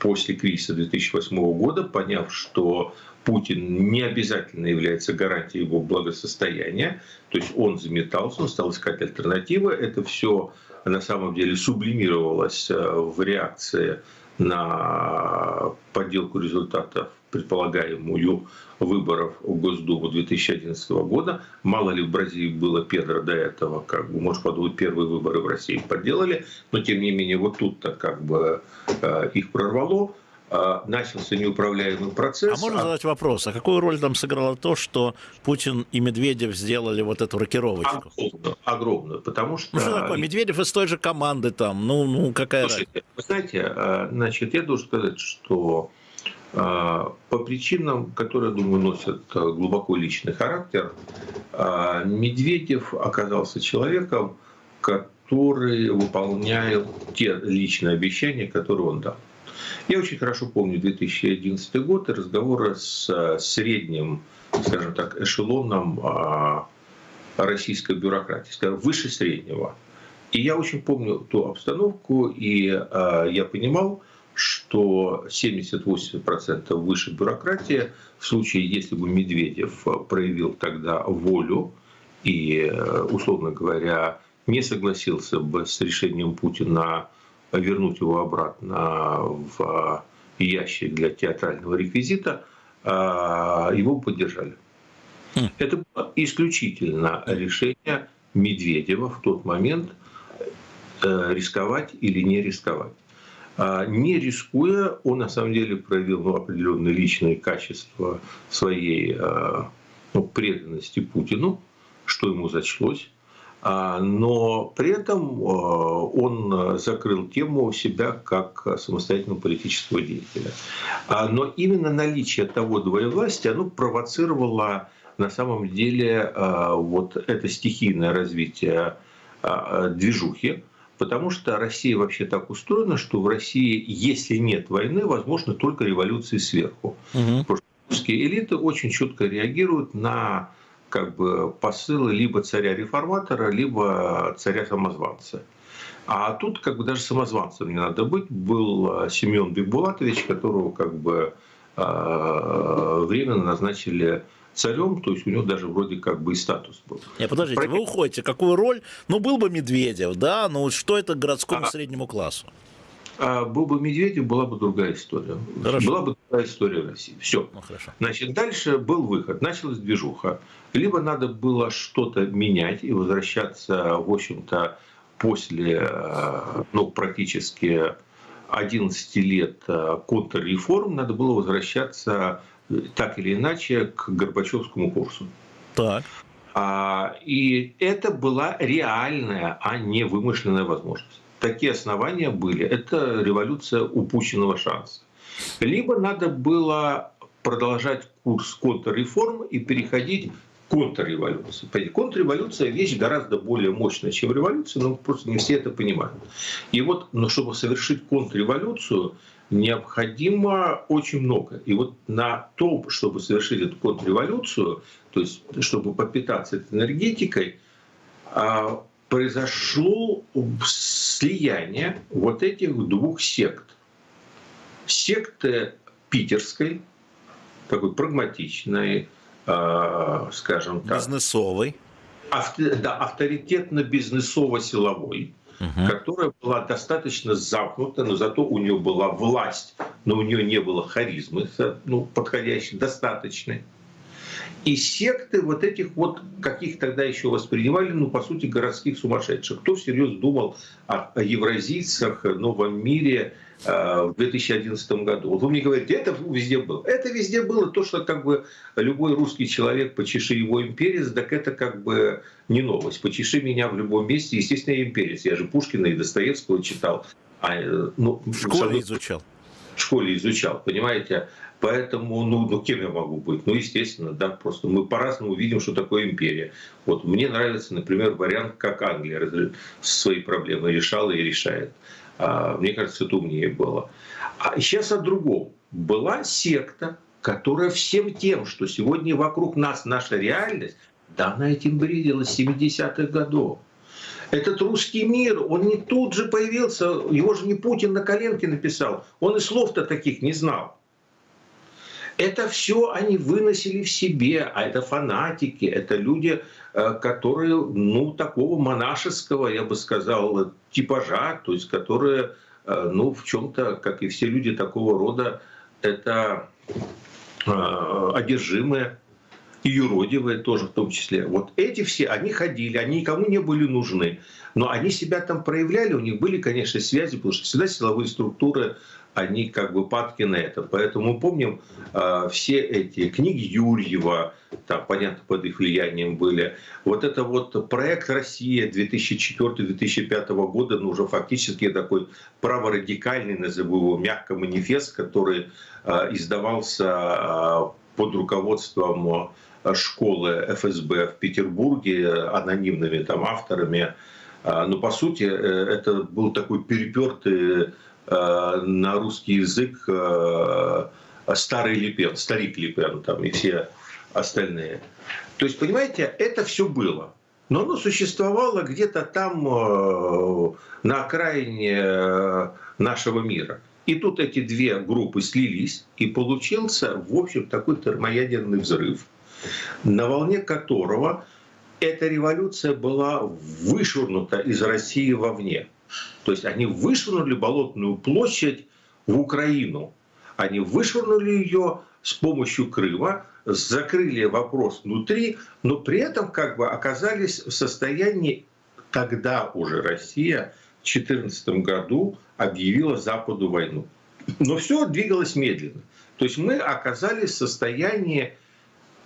после кризиса 2008 года, поняв, что Путин не обязательно является гарантией его благосостояния, то есть он заметался, он стал искать альтернативы. Это все на самом деле сублимировалось а, в реакции на подделку результатов предполагаемую выборов в Госдуму 2011 года. Мало ли в Бразилии было Педро до этого, как бы, может подумать, первые выборы в России подделали, но тем не менее вот тут-то как бы э, их прорвало начался неуправляемый процесс.
А можно задать вопрос, а какую роль там сыграло то, что Путин и Медведев сделали вот эту рокировочку?
Огромную, огромную потому что...
Ну что такое, Медведев из той же команды там, ну, ну какая
Слушайте, Вы знаете, э, значит, я должен сказать, что а, по причинам, которые, думаю, носят глубоко личный характер, а, Медведев оказался человеком, который выполняет те личные обещания, которые он дал. Я очень хорошо помню 2011 год и разговоры с э, средним, скажем так, эшелоном а, российской бюрократии, скажем, выше среднего. И я очень помню ту обстановку, и я понимал, что 70-80% выше бюрократии, в случае, если бы Медведев проявил тогда волю и, условно говоря, не согласился бы с решением Путина вернуть его обратно в ящик для театрального реквизита, а, его поддержали. Хм. Это было исключительно решение Медведева в тот момент э, рисковать или не рисковать. А, не рискуя, он на самом деле проявил ну, определенные личные качества своей а, ну, преданности Путину, что ему зачлось. А, но при этом он закрыл тему себя как самостоятельного политического деятеля. Но именно наличие того двоевластия оно провоцировало на самом деле вот это стихийное развитие движухи, Потому что Россия вообще так устроена, что в России, если нет войны, возможно только революции сверху. Угу. Русские элиты очень четко реагируют на как бы, посылы либо царя-реформатора, либо царя-самозванца. А тут как бы даже самозванцем не надо быть. Был Семен Бекбулатович, которого как бы э, временно назначили царем, то есть у него даже вроде как бы и статус был.
Не, подождите, Про... вы уходите, какую роль? Ну, был бы Медведев, да, но что это городскому а... среднему классу?
А был бы Медведев, была бы другая история. Хорошо. Была бы другая история в России. Все. Ну, хорошо. Значит, дальше был выход. Началась движуха. Либо надо было что-то менять и возвращаться, в общем-то, после, э, ну, практически 11 лет э, контрреформ, надо было возвращаться так или иначе к Горбачевскому курсу.
Так.
А, и это была реальная, а не вымышленная возможность. Такие основания были. Это революция упущенного шанса. Либо надо было продолжать курс контрреформ и переходить к контрреволюция. Вещь гораздо более мощная, чем революция, но просто не все это понимают. И вот, но чтобы совершить контрреволюцию, необходимо очень много. И вот на то, чтобы совершить эту контрреволюцию, то есть чтобы попитаться этой энергетикой, а, произошло слияние вот этих двух сект. Секты питерской, такой прагматичной, э, скажем так.
Бизнесовой.
Авто, да, авторитетно-бизнесово-силовой, угу. которая была достаточно замкнута, но зато у нее была власть, но у нее не было харизмы ну, подходящей, достаточной. И секты вот этих вот, каких тогда еще воспринимали, ну, по сути, городских сумасшедших. Кто всерьез думал о, о евразийцах, новом мире, Э, в 2011 году. Вот вы мне говорите, это везде было. Это везде было то, что как бы любой русский человек, почеши его имперец, так это как бы не новость. Почеши меня в любом месте, естественно, я имперец. Я же Пушкина и Достоевского читал. А,
э, ну, в школе изучал.
В школе изучал, понимаете? Поэтому, ну, ну, кем я могу быть? Ну, естественно, да, просто мы по-разному видим, что такое империя. Вот мне нравится, например, вариант, как Англия свои проблемы решала и решает. А, мне кажется, это умнее было. А сейчас о другом. Была секта, которая всем тем, что сегодня вокруг нас наша реальность, да она этим бредила с 70-х годов. Этот русский мир, он не тут же появился, его же не Путин на коленке написал. Он и слов-то таких не знал. Это все они выносили в себе, а это фанатики, это люди, э, которые, ну, такого монашеского, я бы сказал, типажа, то есть которые, э, ну, в чем-то, как и все люди такого рода, это э, одержимые и юродивые тоже в том числе. Вот эти все, они ходили, они никому не были нужны, но они себя там проявляли, у них были, конечно, связи, потому что всегда силовые структуры они как бы падки на это. Поэтому помним э, все эти книги Юрьева, там, понятно, под их влиянием были. Вот это вот проект «Россия» 2004-2005 года, ну, уже фактически такой праворадикальный, назову его, мягко манифест, который э, издавался э, под руководством школы ФСБ в Петербурге анонимными там авторами. Но по сути это был такой перепертый Э, на русский язык э, старый Липен, старик Липен там и все остальные. То есть, понимаете, это все было. Но оно существовало где-то там э, на окраине нашего мира. И тут эти две группы слились, и получился, в общем, такой термоядерный взрыв, на волне которого эта революция была вышвырнута из России вовне. То есть они вышвырнули Болотную площадь в Украину. Они вышвырнули ее с помощью Крыма, закрыли вопрос внутри, но при этом как бы оказались в состоянии, когда уже Россия в 2014 году объявила Западу войну. Но все двигалось медленно. То есть мы оказались в состоянии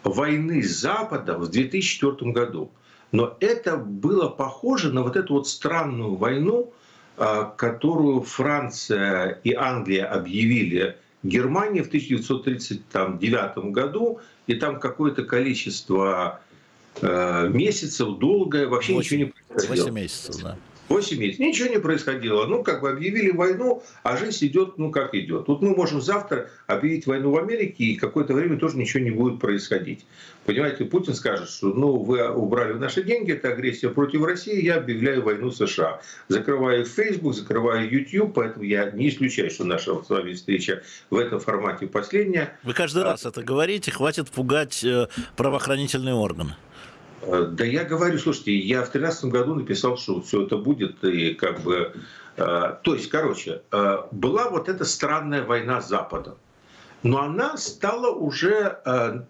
войны с Западом в 2004 году. Но это было похоже на вот эту вот странную войну, а, которую Франция и Англия объявили Германии в 1939 году, и там какое-то количество э, месяцев долгое, вообще 8, ничего не происходило.
8 месяцев, да.
8 месяцев. Ничего не происходило. Ну, как бы объявили войну, а жизнь идет, ну, как идет. Вот мы можем завтра объявить войну в Америке, и какое-то время тоже ничего не будет происходить. Понимаете, Путин скажет, что, ну, вы убрали наши деньги, это агрессия против России, я объявляю войну США. Закрываю Facebook, закрываю YouTube, поэтому я не исключаю, что наша с вами встреча в этом формате последняя.
Вы каждый а... раз это говорите, хватит пугать э, правоохранительные органы.
Э, да я говорю, слушайте, я в 2013 году написал, что все это будет, и как бы... Э, то есть, короче, э, была вот эта странная война с Западом. Но она стала уже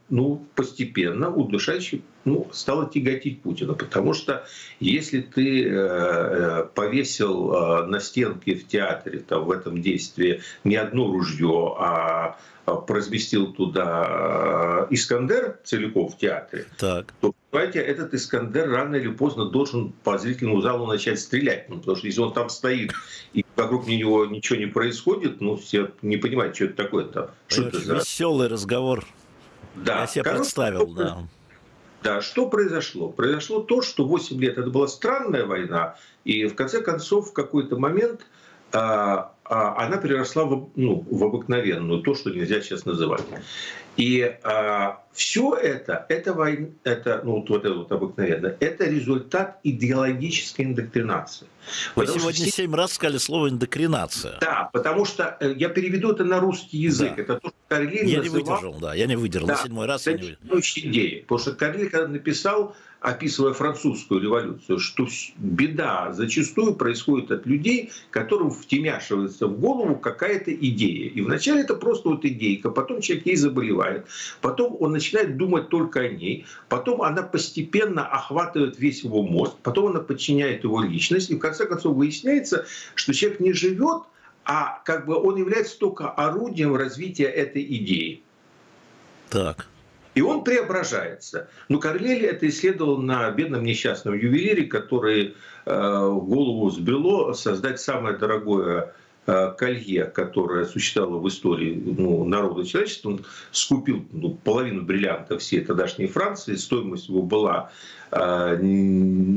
ну, постепенно удушающей, ну, стала тяготить Путина. Потому что если ты повесил на стенке в театре, там, в этом действии не одно ружье, а разместил туда Искандер целиком в театре, так. то понимаете, этот Искандер рано или поздно должен по зрительному залу начать стрелять. Ну, потому что если он там стоит и вокруг него ничего не происходит, ну, все не понимают, что это такое-то.
Что это за... Веселый разговор. Да. Я себе Короче, представил, да.
Да, что произошло? Произошло то, что 8 лет это была странная война, и в конце концов в какой-то момент а, а, она переросла в, ну, в обыкновенную, то, что нельзя сейчас называть. И а, все это, это, война, это, ну, вот это вот обыкновенно, это результат идеологической индоктринации.
Вы потому сегодня все... семь раз сказали слово индокринация.
Да, потому что э, я переведу это на русский язык. Да. Это то, что
Карлин Я называл... не выдержал, да, я не выдержал. Да, на седьмой раз я не выдержал.
идеи. Потому что Карлин, когда написал описывая французскую революцию, что беда зачастую происходит от людей, которым втемяшивается в голову какая-то идея. И вначале это просто вот идейка, потом человек ей заболевает, потом он начинает думать только о ней, потом она постепенно охватывает весь его мозг, потом она подчиняет его личность, и в конце концов выясняется, что человек не живет, а как бы он является только орудием развития этой идеи.
Так.
И он преображается. Но Карлели это исследовал на бедном несчастном ювелире, который э, голову сбрело создать самое дорогое э, колье, которое существовало в истории ну, народа человечества. Он скупил ну, половину бриллиантов всей тогдашней Франции. Стоимость его была э,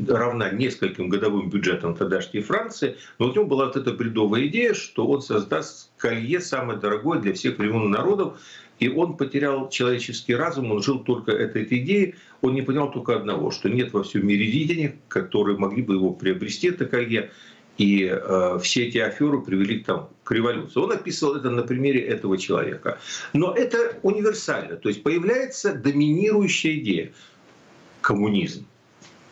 равна нескольким годовым бюджетам тогдашней Франции. Но у него была вот эта бредовая идея, что он создаст колье самое дорогое для всех времен народов. И он потерял человеческий разум, он жил только этой, этой идеей. Он не понял только одного, что нет во всем мире денег, которые могли бы его приобрести, это колье. И э, все эти аферы привели там, к революции. Он описывал это на примере этого человека. Но это универсально. То есть появляется доминирующая идея – коммунизм.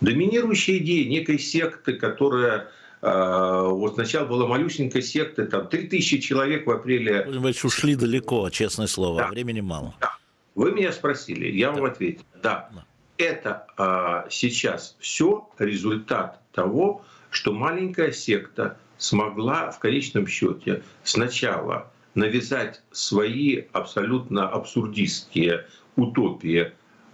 Доминирующая идея некой секты, которая вот сначала была малюсенькая секта, там 3000 человек в апреле.
Вы ушли далеко, честное слово, да. времени мало.
Да. Вы меня спросили, я да. вам ответил. Да, да. это а, сейчас все результат того, что маленькая секта смогла в конечном счете сначала навязать свои абсолютно абсурдистские утопии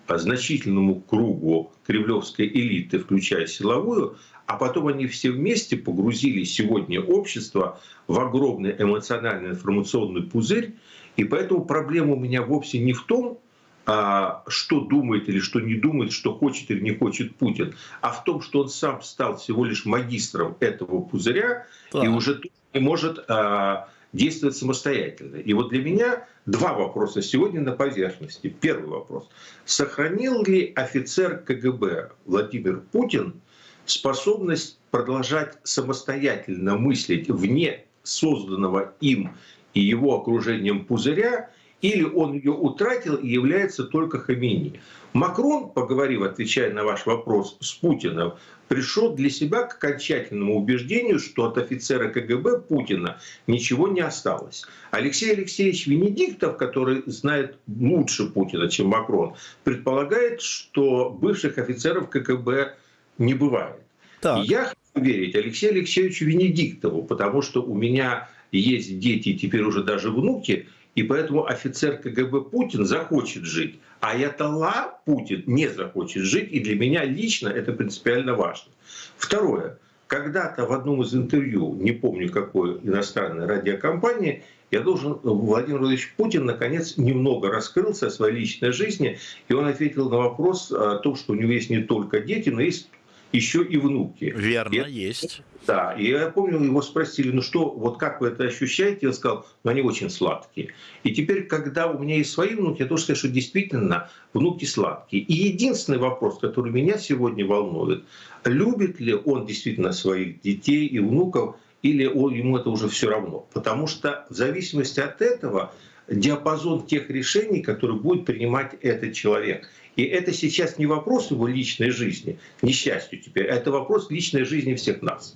значительному кругу кремлевской элиты, включая силовую, а потом они все вместе погрузили сегодня общество в огромный эмоциональный информационный пузырь, и поэтому проблема у меня вовсе не в том, а, что думает или что не думает, что хочет или не хочет Путин, а в том, что он сам стал всего лишь магистром этого пузыря да. и уже не может а, действовать самостоятельно. И вот для меня два вопроса сегодня на поверхности. Первый вопрос. Сохранил ли офицер КГБ Владимир Путин способность продолжать самостоятельно мыслить вне созданного им и его окружением пузыря, или он ее утратил и является только Хамини. Макрон, поговорив, отвечая на ваш вопрос, с Путиным, пришел для себя к окончательному убеждению, что от офицера КГБ Путина ничего не осталось. Алексей Алексеевич Венедиктов, который знает лучше Путина, чем Макрон, предполагает, что бывших офицеров КГБ не бывает. Так. я хочу верить Алексею Алексеевичу Венедиктову, потому что у меня есть дети, теперь уже даже внуки, и поэтому офицер КГБ Путин захочет жить, а Ятала Путин не захочет жить, и для меня лично это принципиально важно. Второе. Когда-то в одном из интервью, не помню какой иностранной радиокомпании, я должен, Владимир Владимирович Путин, наконец, немного раскрылся о своей личной жизни, и он ответил на вопрос о том, что у него есть не только дети, но есть еще и внуки.
Верно, и, есть.
Да, и я помню, его спросили, ну что, вот как вы это ощущаете? Я сказал, ну они очень сладкие. И теперь, когда у меня есть свои внуки, я должен сказать, что действительно внуки сладкие. И единственный вопрос, который меня сегодня волнует, любит ли он действительно своих детей и внуков, или он, ему это уже все равно. Потому что в зависимости от этого диапазон тех решений, которые будет принимать этот человек. И это сейчас не вопрос его личной жизни, к несчастью теперь, а это вопрос личной жизни всех нас.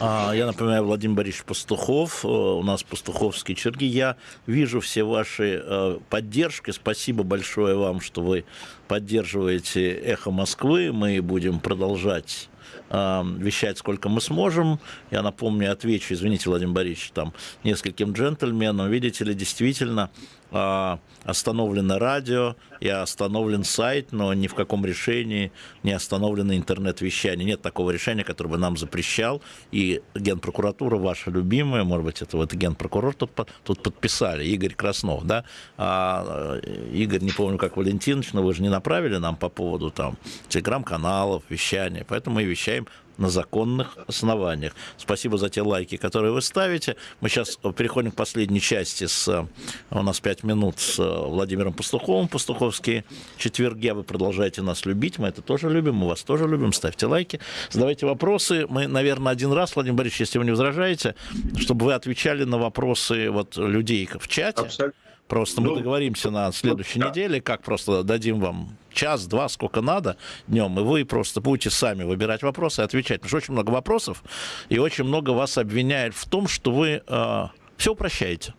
А, я напоминаю, Владимир Борисович Пастухов, э, у нас пастуховские черги. Я вижу все ваши э, поддержки. Спасибо большое вам, что вы поддерживаете «Эхо Москвы». Мы будем продолжать э, вещать, сколько мы сможем. Я напомню, отвечу, извините, Владимир Борисович, там, нескольким джентльменам. Видите ли, действительно, остановлено радио и остановлен сайт, но ни в каком решении не остановлено интернет-вещание. Нет такого решения, которое бы нам запрещал. И Генпрокуратура, ваша любимая, может быть, это вот Генпрокурор тут, тут подписали, Игорь Краснов, да? А, Игорь, не помню, как Валентинович, но вы же не направили нам по поводу там телеграм-каналов, вещания, поэтому мы вещаем на законных основаниях. Спасибо за те лайки, которые вы ставите. Мы сейчас переходим к последней части. С, у нас пять минут с Владимиром Пастуховым. Пастуховские четверги. А вы продолжаете нас любить. Мы это тоже любим. Мы вас тоже любим. Ставьте лайки. Задавайте вопросы. Мы, наверное, один раз, Владимир Борисович, если вы не возражаете, чтобы вы отвечали на вопросы вот, людей в чате. Абсолютно. Просто мы ну, договоримся на следующей да. неделе, как просто дадим вам час-два, сколько надо днем, и вы просто будете сами выбирать вопросы и отвечать. Потому что очень много вопросов, и очень много вас обвиняет в том, что вы э, все упрощаете.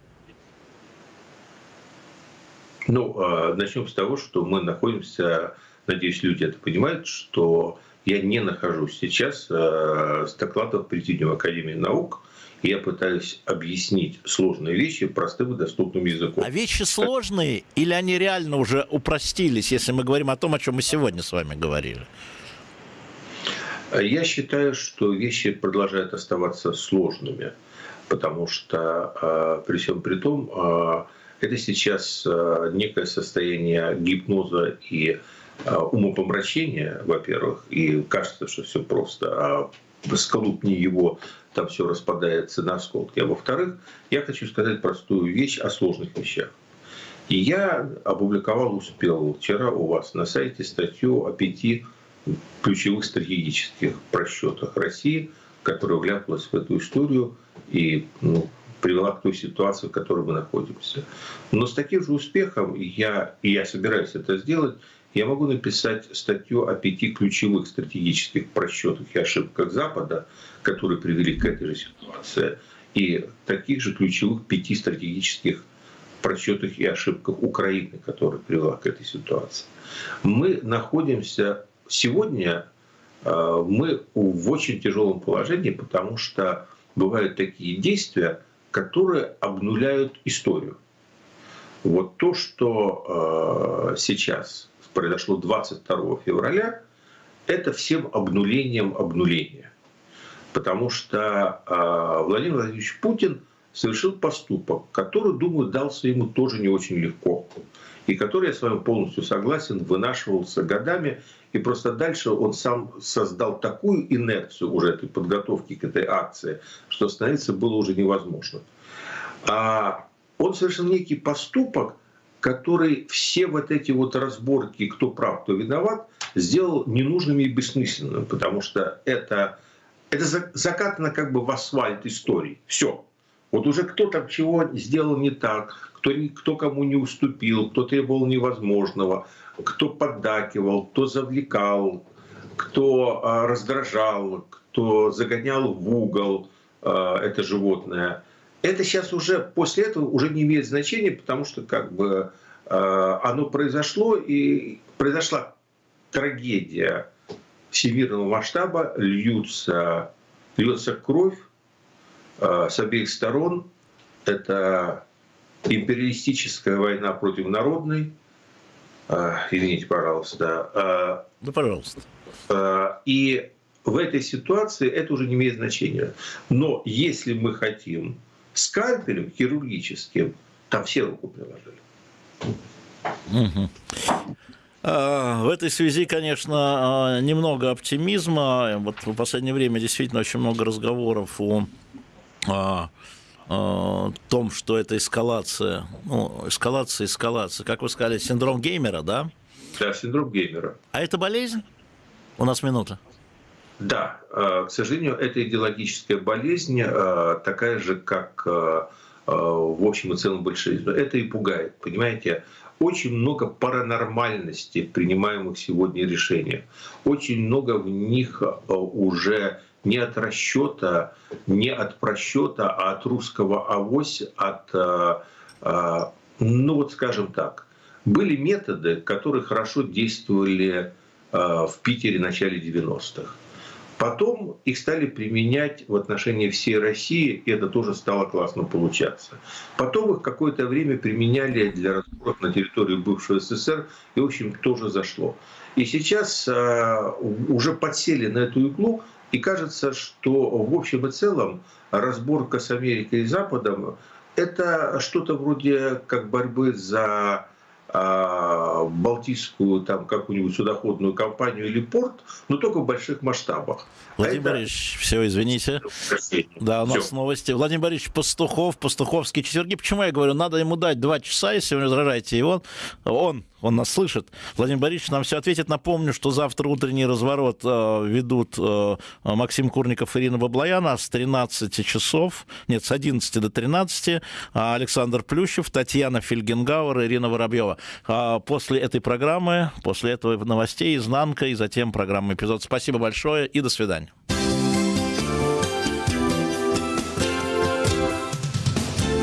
Ну, э, начнем с того, что мы находимся, надеюсь, люди это понимают, что я не нахожусь сейчас э, с докладом Президиума Академии наук, я пытаюсь объяснить сложные вещи простым и доступным языком.
А вещи сложные или они реально уже упростились, если мы говорим о том, о чем мы сегодня с вами говорили?
Я считаю, что вещи продолжают оставаться сложными, потому что а, при всем при том, а, это сейчас а, некое состояние гипноза и умопомрачения, во-первых, и кажется, что все просто, а сколупни его там все распадается на осколки. А во-вторых, я хочу сказать простую вещь о сложных вещах. И я опубликовал, успел вчера у вас на сайте статью о пяти ключевых стратегических просчетах России, которая вляпалась в эту историю и ну, привела к той ситуации, в которой мы находимся. Но с таким же успехом я, и я собираюсь это сделать, я могу написать статью о пяти ключевых стратегических просчетах и ошибках Запада, которые привели к этой же ситуации, и таких же ключевых пяти стратегических просчетах и ошибках Украины, которая привела к этой ситуации. Мы находимся сегодня, э, мы в очень тяжелом положении, потому что бывают такие действия, которые обнуляют историю. Вот то, что э, сейчас произошло 22 февраля, это всем обнулением обнуления. Потому что э, Владимир Владимирович Путин совершил поступок, который, думаю, дался ему тоже не очень легко. И который, я с вами полностью согласен, вынашивался годами. И просто дальше он сам создал такую инерцию уже этой подготовки к этой акции, что остановиться было уже невозможно. А он совершил некий поступок, который все вот эти вот разборки, кто прав, кто виноват, сделал ненужными и бессмысленными, потому что это, это закатано как бы в асфальт истории. Все. Вот уже кто там чего сделал не так, кто, кто кому не уступил, кто требовал невозможного, кто поддакивал, кто завлекал, кто а, раздражал, кто загонял в угол а, это животное – это сейчас уже после этого уже не имеет значения, потому что как бы э, оно произошло и произошла трагедия всемирного масштаба, льются, льется кровь э, с обеих сторон. Это империалистическая война против народной. Э, извините, пожалуйста.
Да, пожалуйста.
И в этой ситуации это уже не имеет значения. Но если мы хотим скальпелем хирургическим, там все руку приложили.
Угу. В этой связи, конечно, а, немного оптимизма. Вот в последнее время действительно очень много разговоров о, о, о том, что это эскалация, ну, эскалация, эскалация. Как вы сказали, синдром геймера, да?
Да, синдром геймера.
А это болезнь? У нас минута.
Да, э, к сожалению, это идеологическая болезнь, э, такая же, как э, в общем и целом большевизм. Это и пугает, понимаете? Очень много паранормальности в принимаемых сегодня решениях. Очень много в них уже не от расчета, не от просчета, а от русского авось, от, ну вот скажем так, были методы, которые хорошо действовали в Питере в начале 90-х Потом их стали применять в отношении всей России, и это тоже стало классно получаться. Потом их какое-то время применяли для разборок на территории бывшего СССР, и, в общем, тоже зашло. И сейчас э, уже подсели на эту иглу, и кажется, что в общем и целом разборка с Америкой и Западом – это что-то вроде как борьбы за а, Балтийскую там какую-нибудь судоходную компанию или порт, но только в больших масштабах.
Владимир а Борисович, это... все, извините. Да, у нас все. новости. Владимир Борисович Пастухов, Пастуховские четверги. Почему я говорю, надо ему дать два часа, если вы. И он, он он нас слышит. Владимир Борисович нам все ответит. Напомню, что завтра утренний разворот э, ведут э, Максим Курников и Ирина Баблояна с 13 часов, нет, с 11 до 13, а Александр Плющев, Татьяна Фельгенгауэр, Ирина Воробьева. А после этой программы, после этого новостей, изнанка и затем программа эпизод. Спасибо большое и до свидания.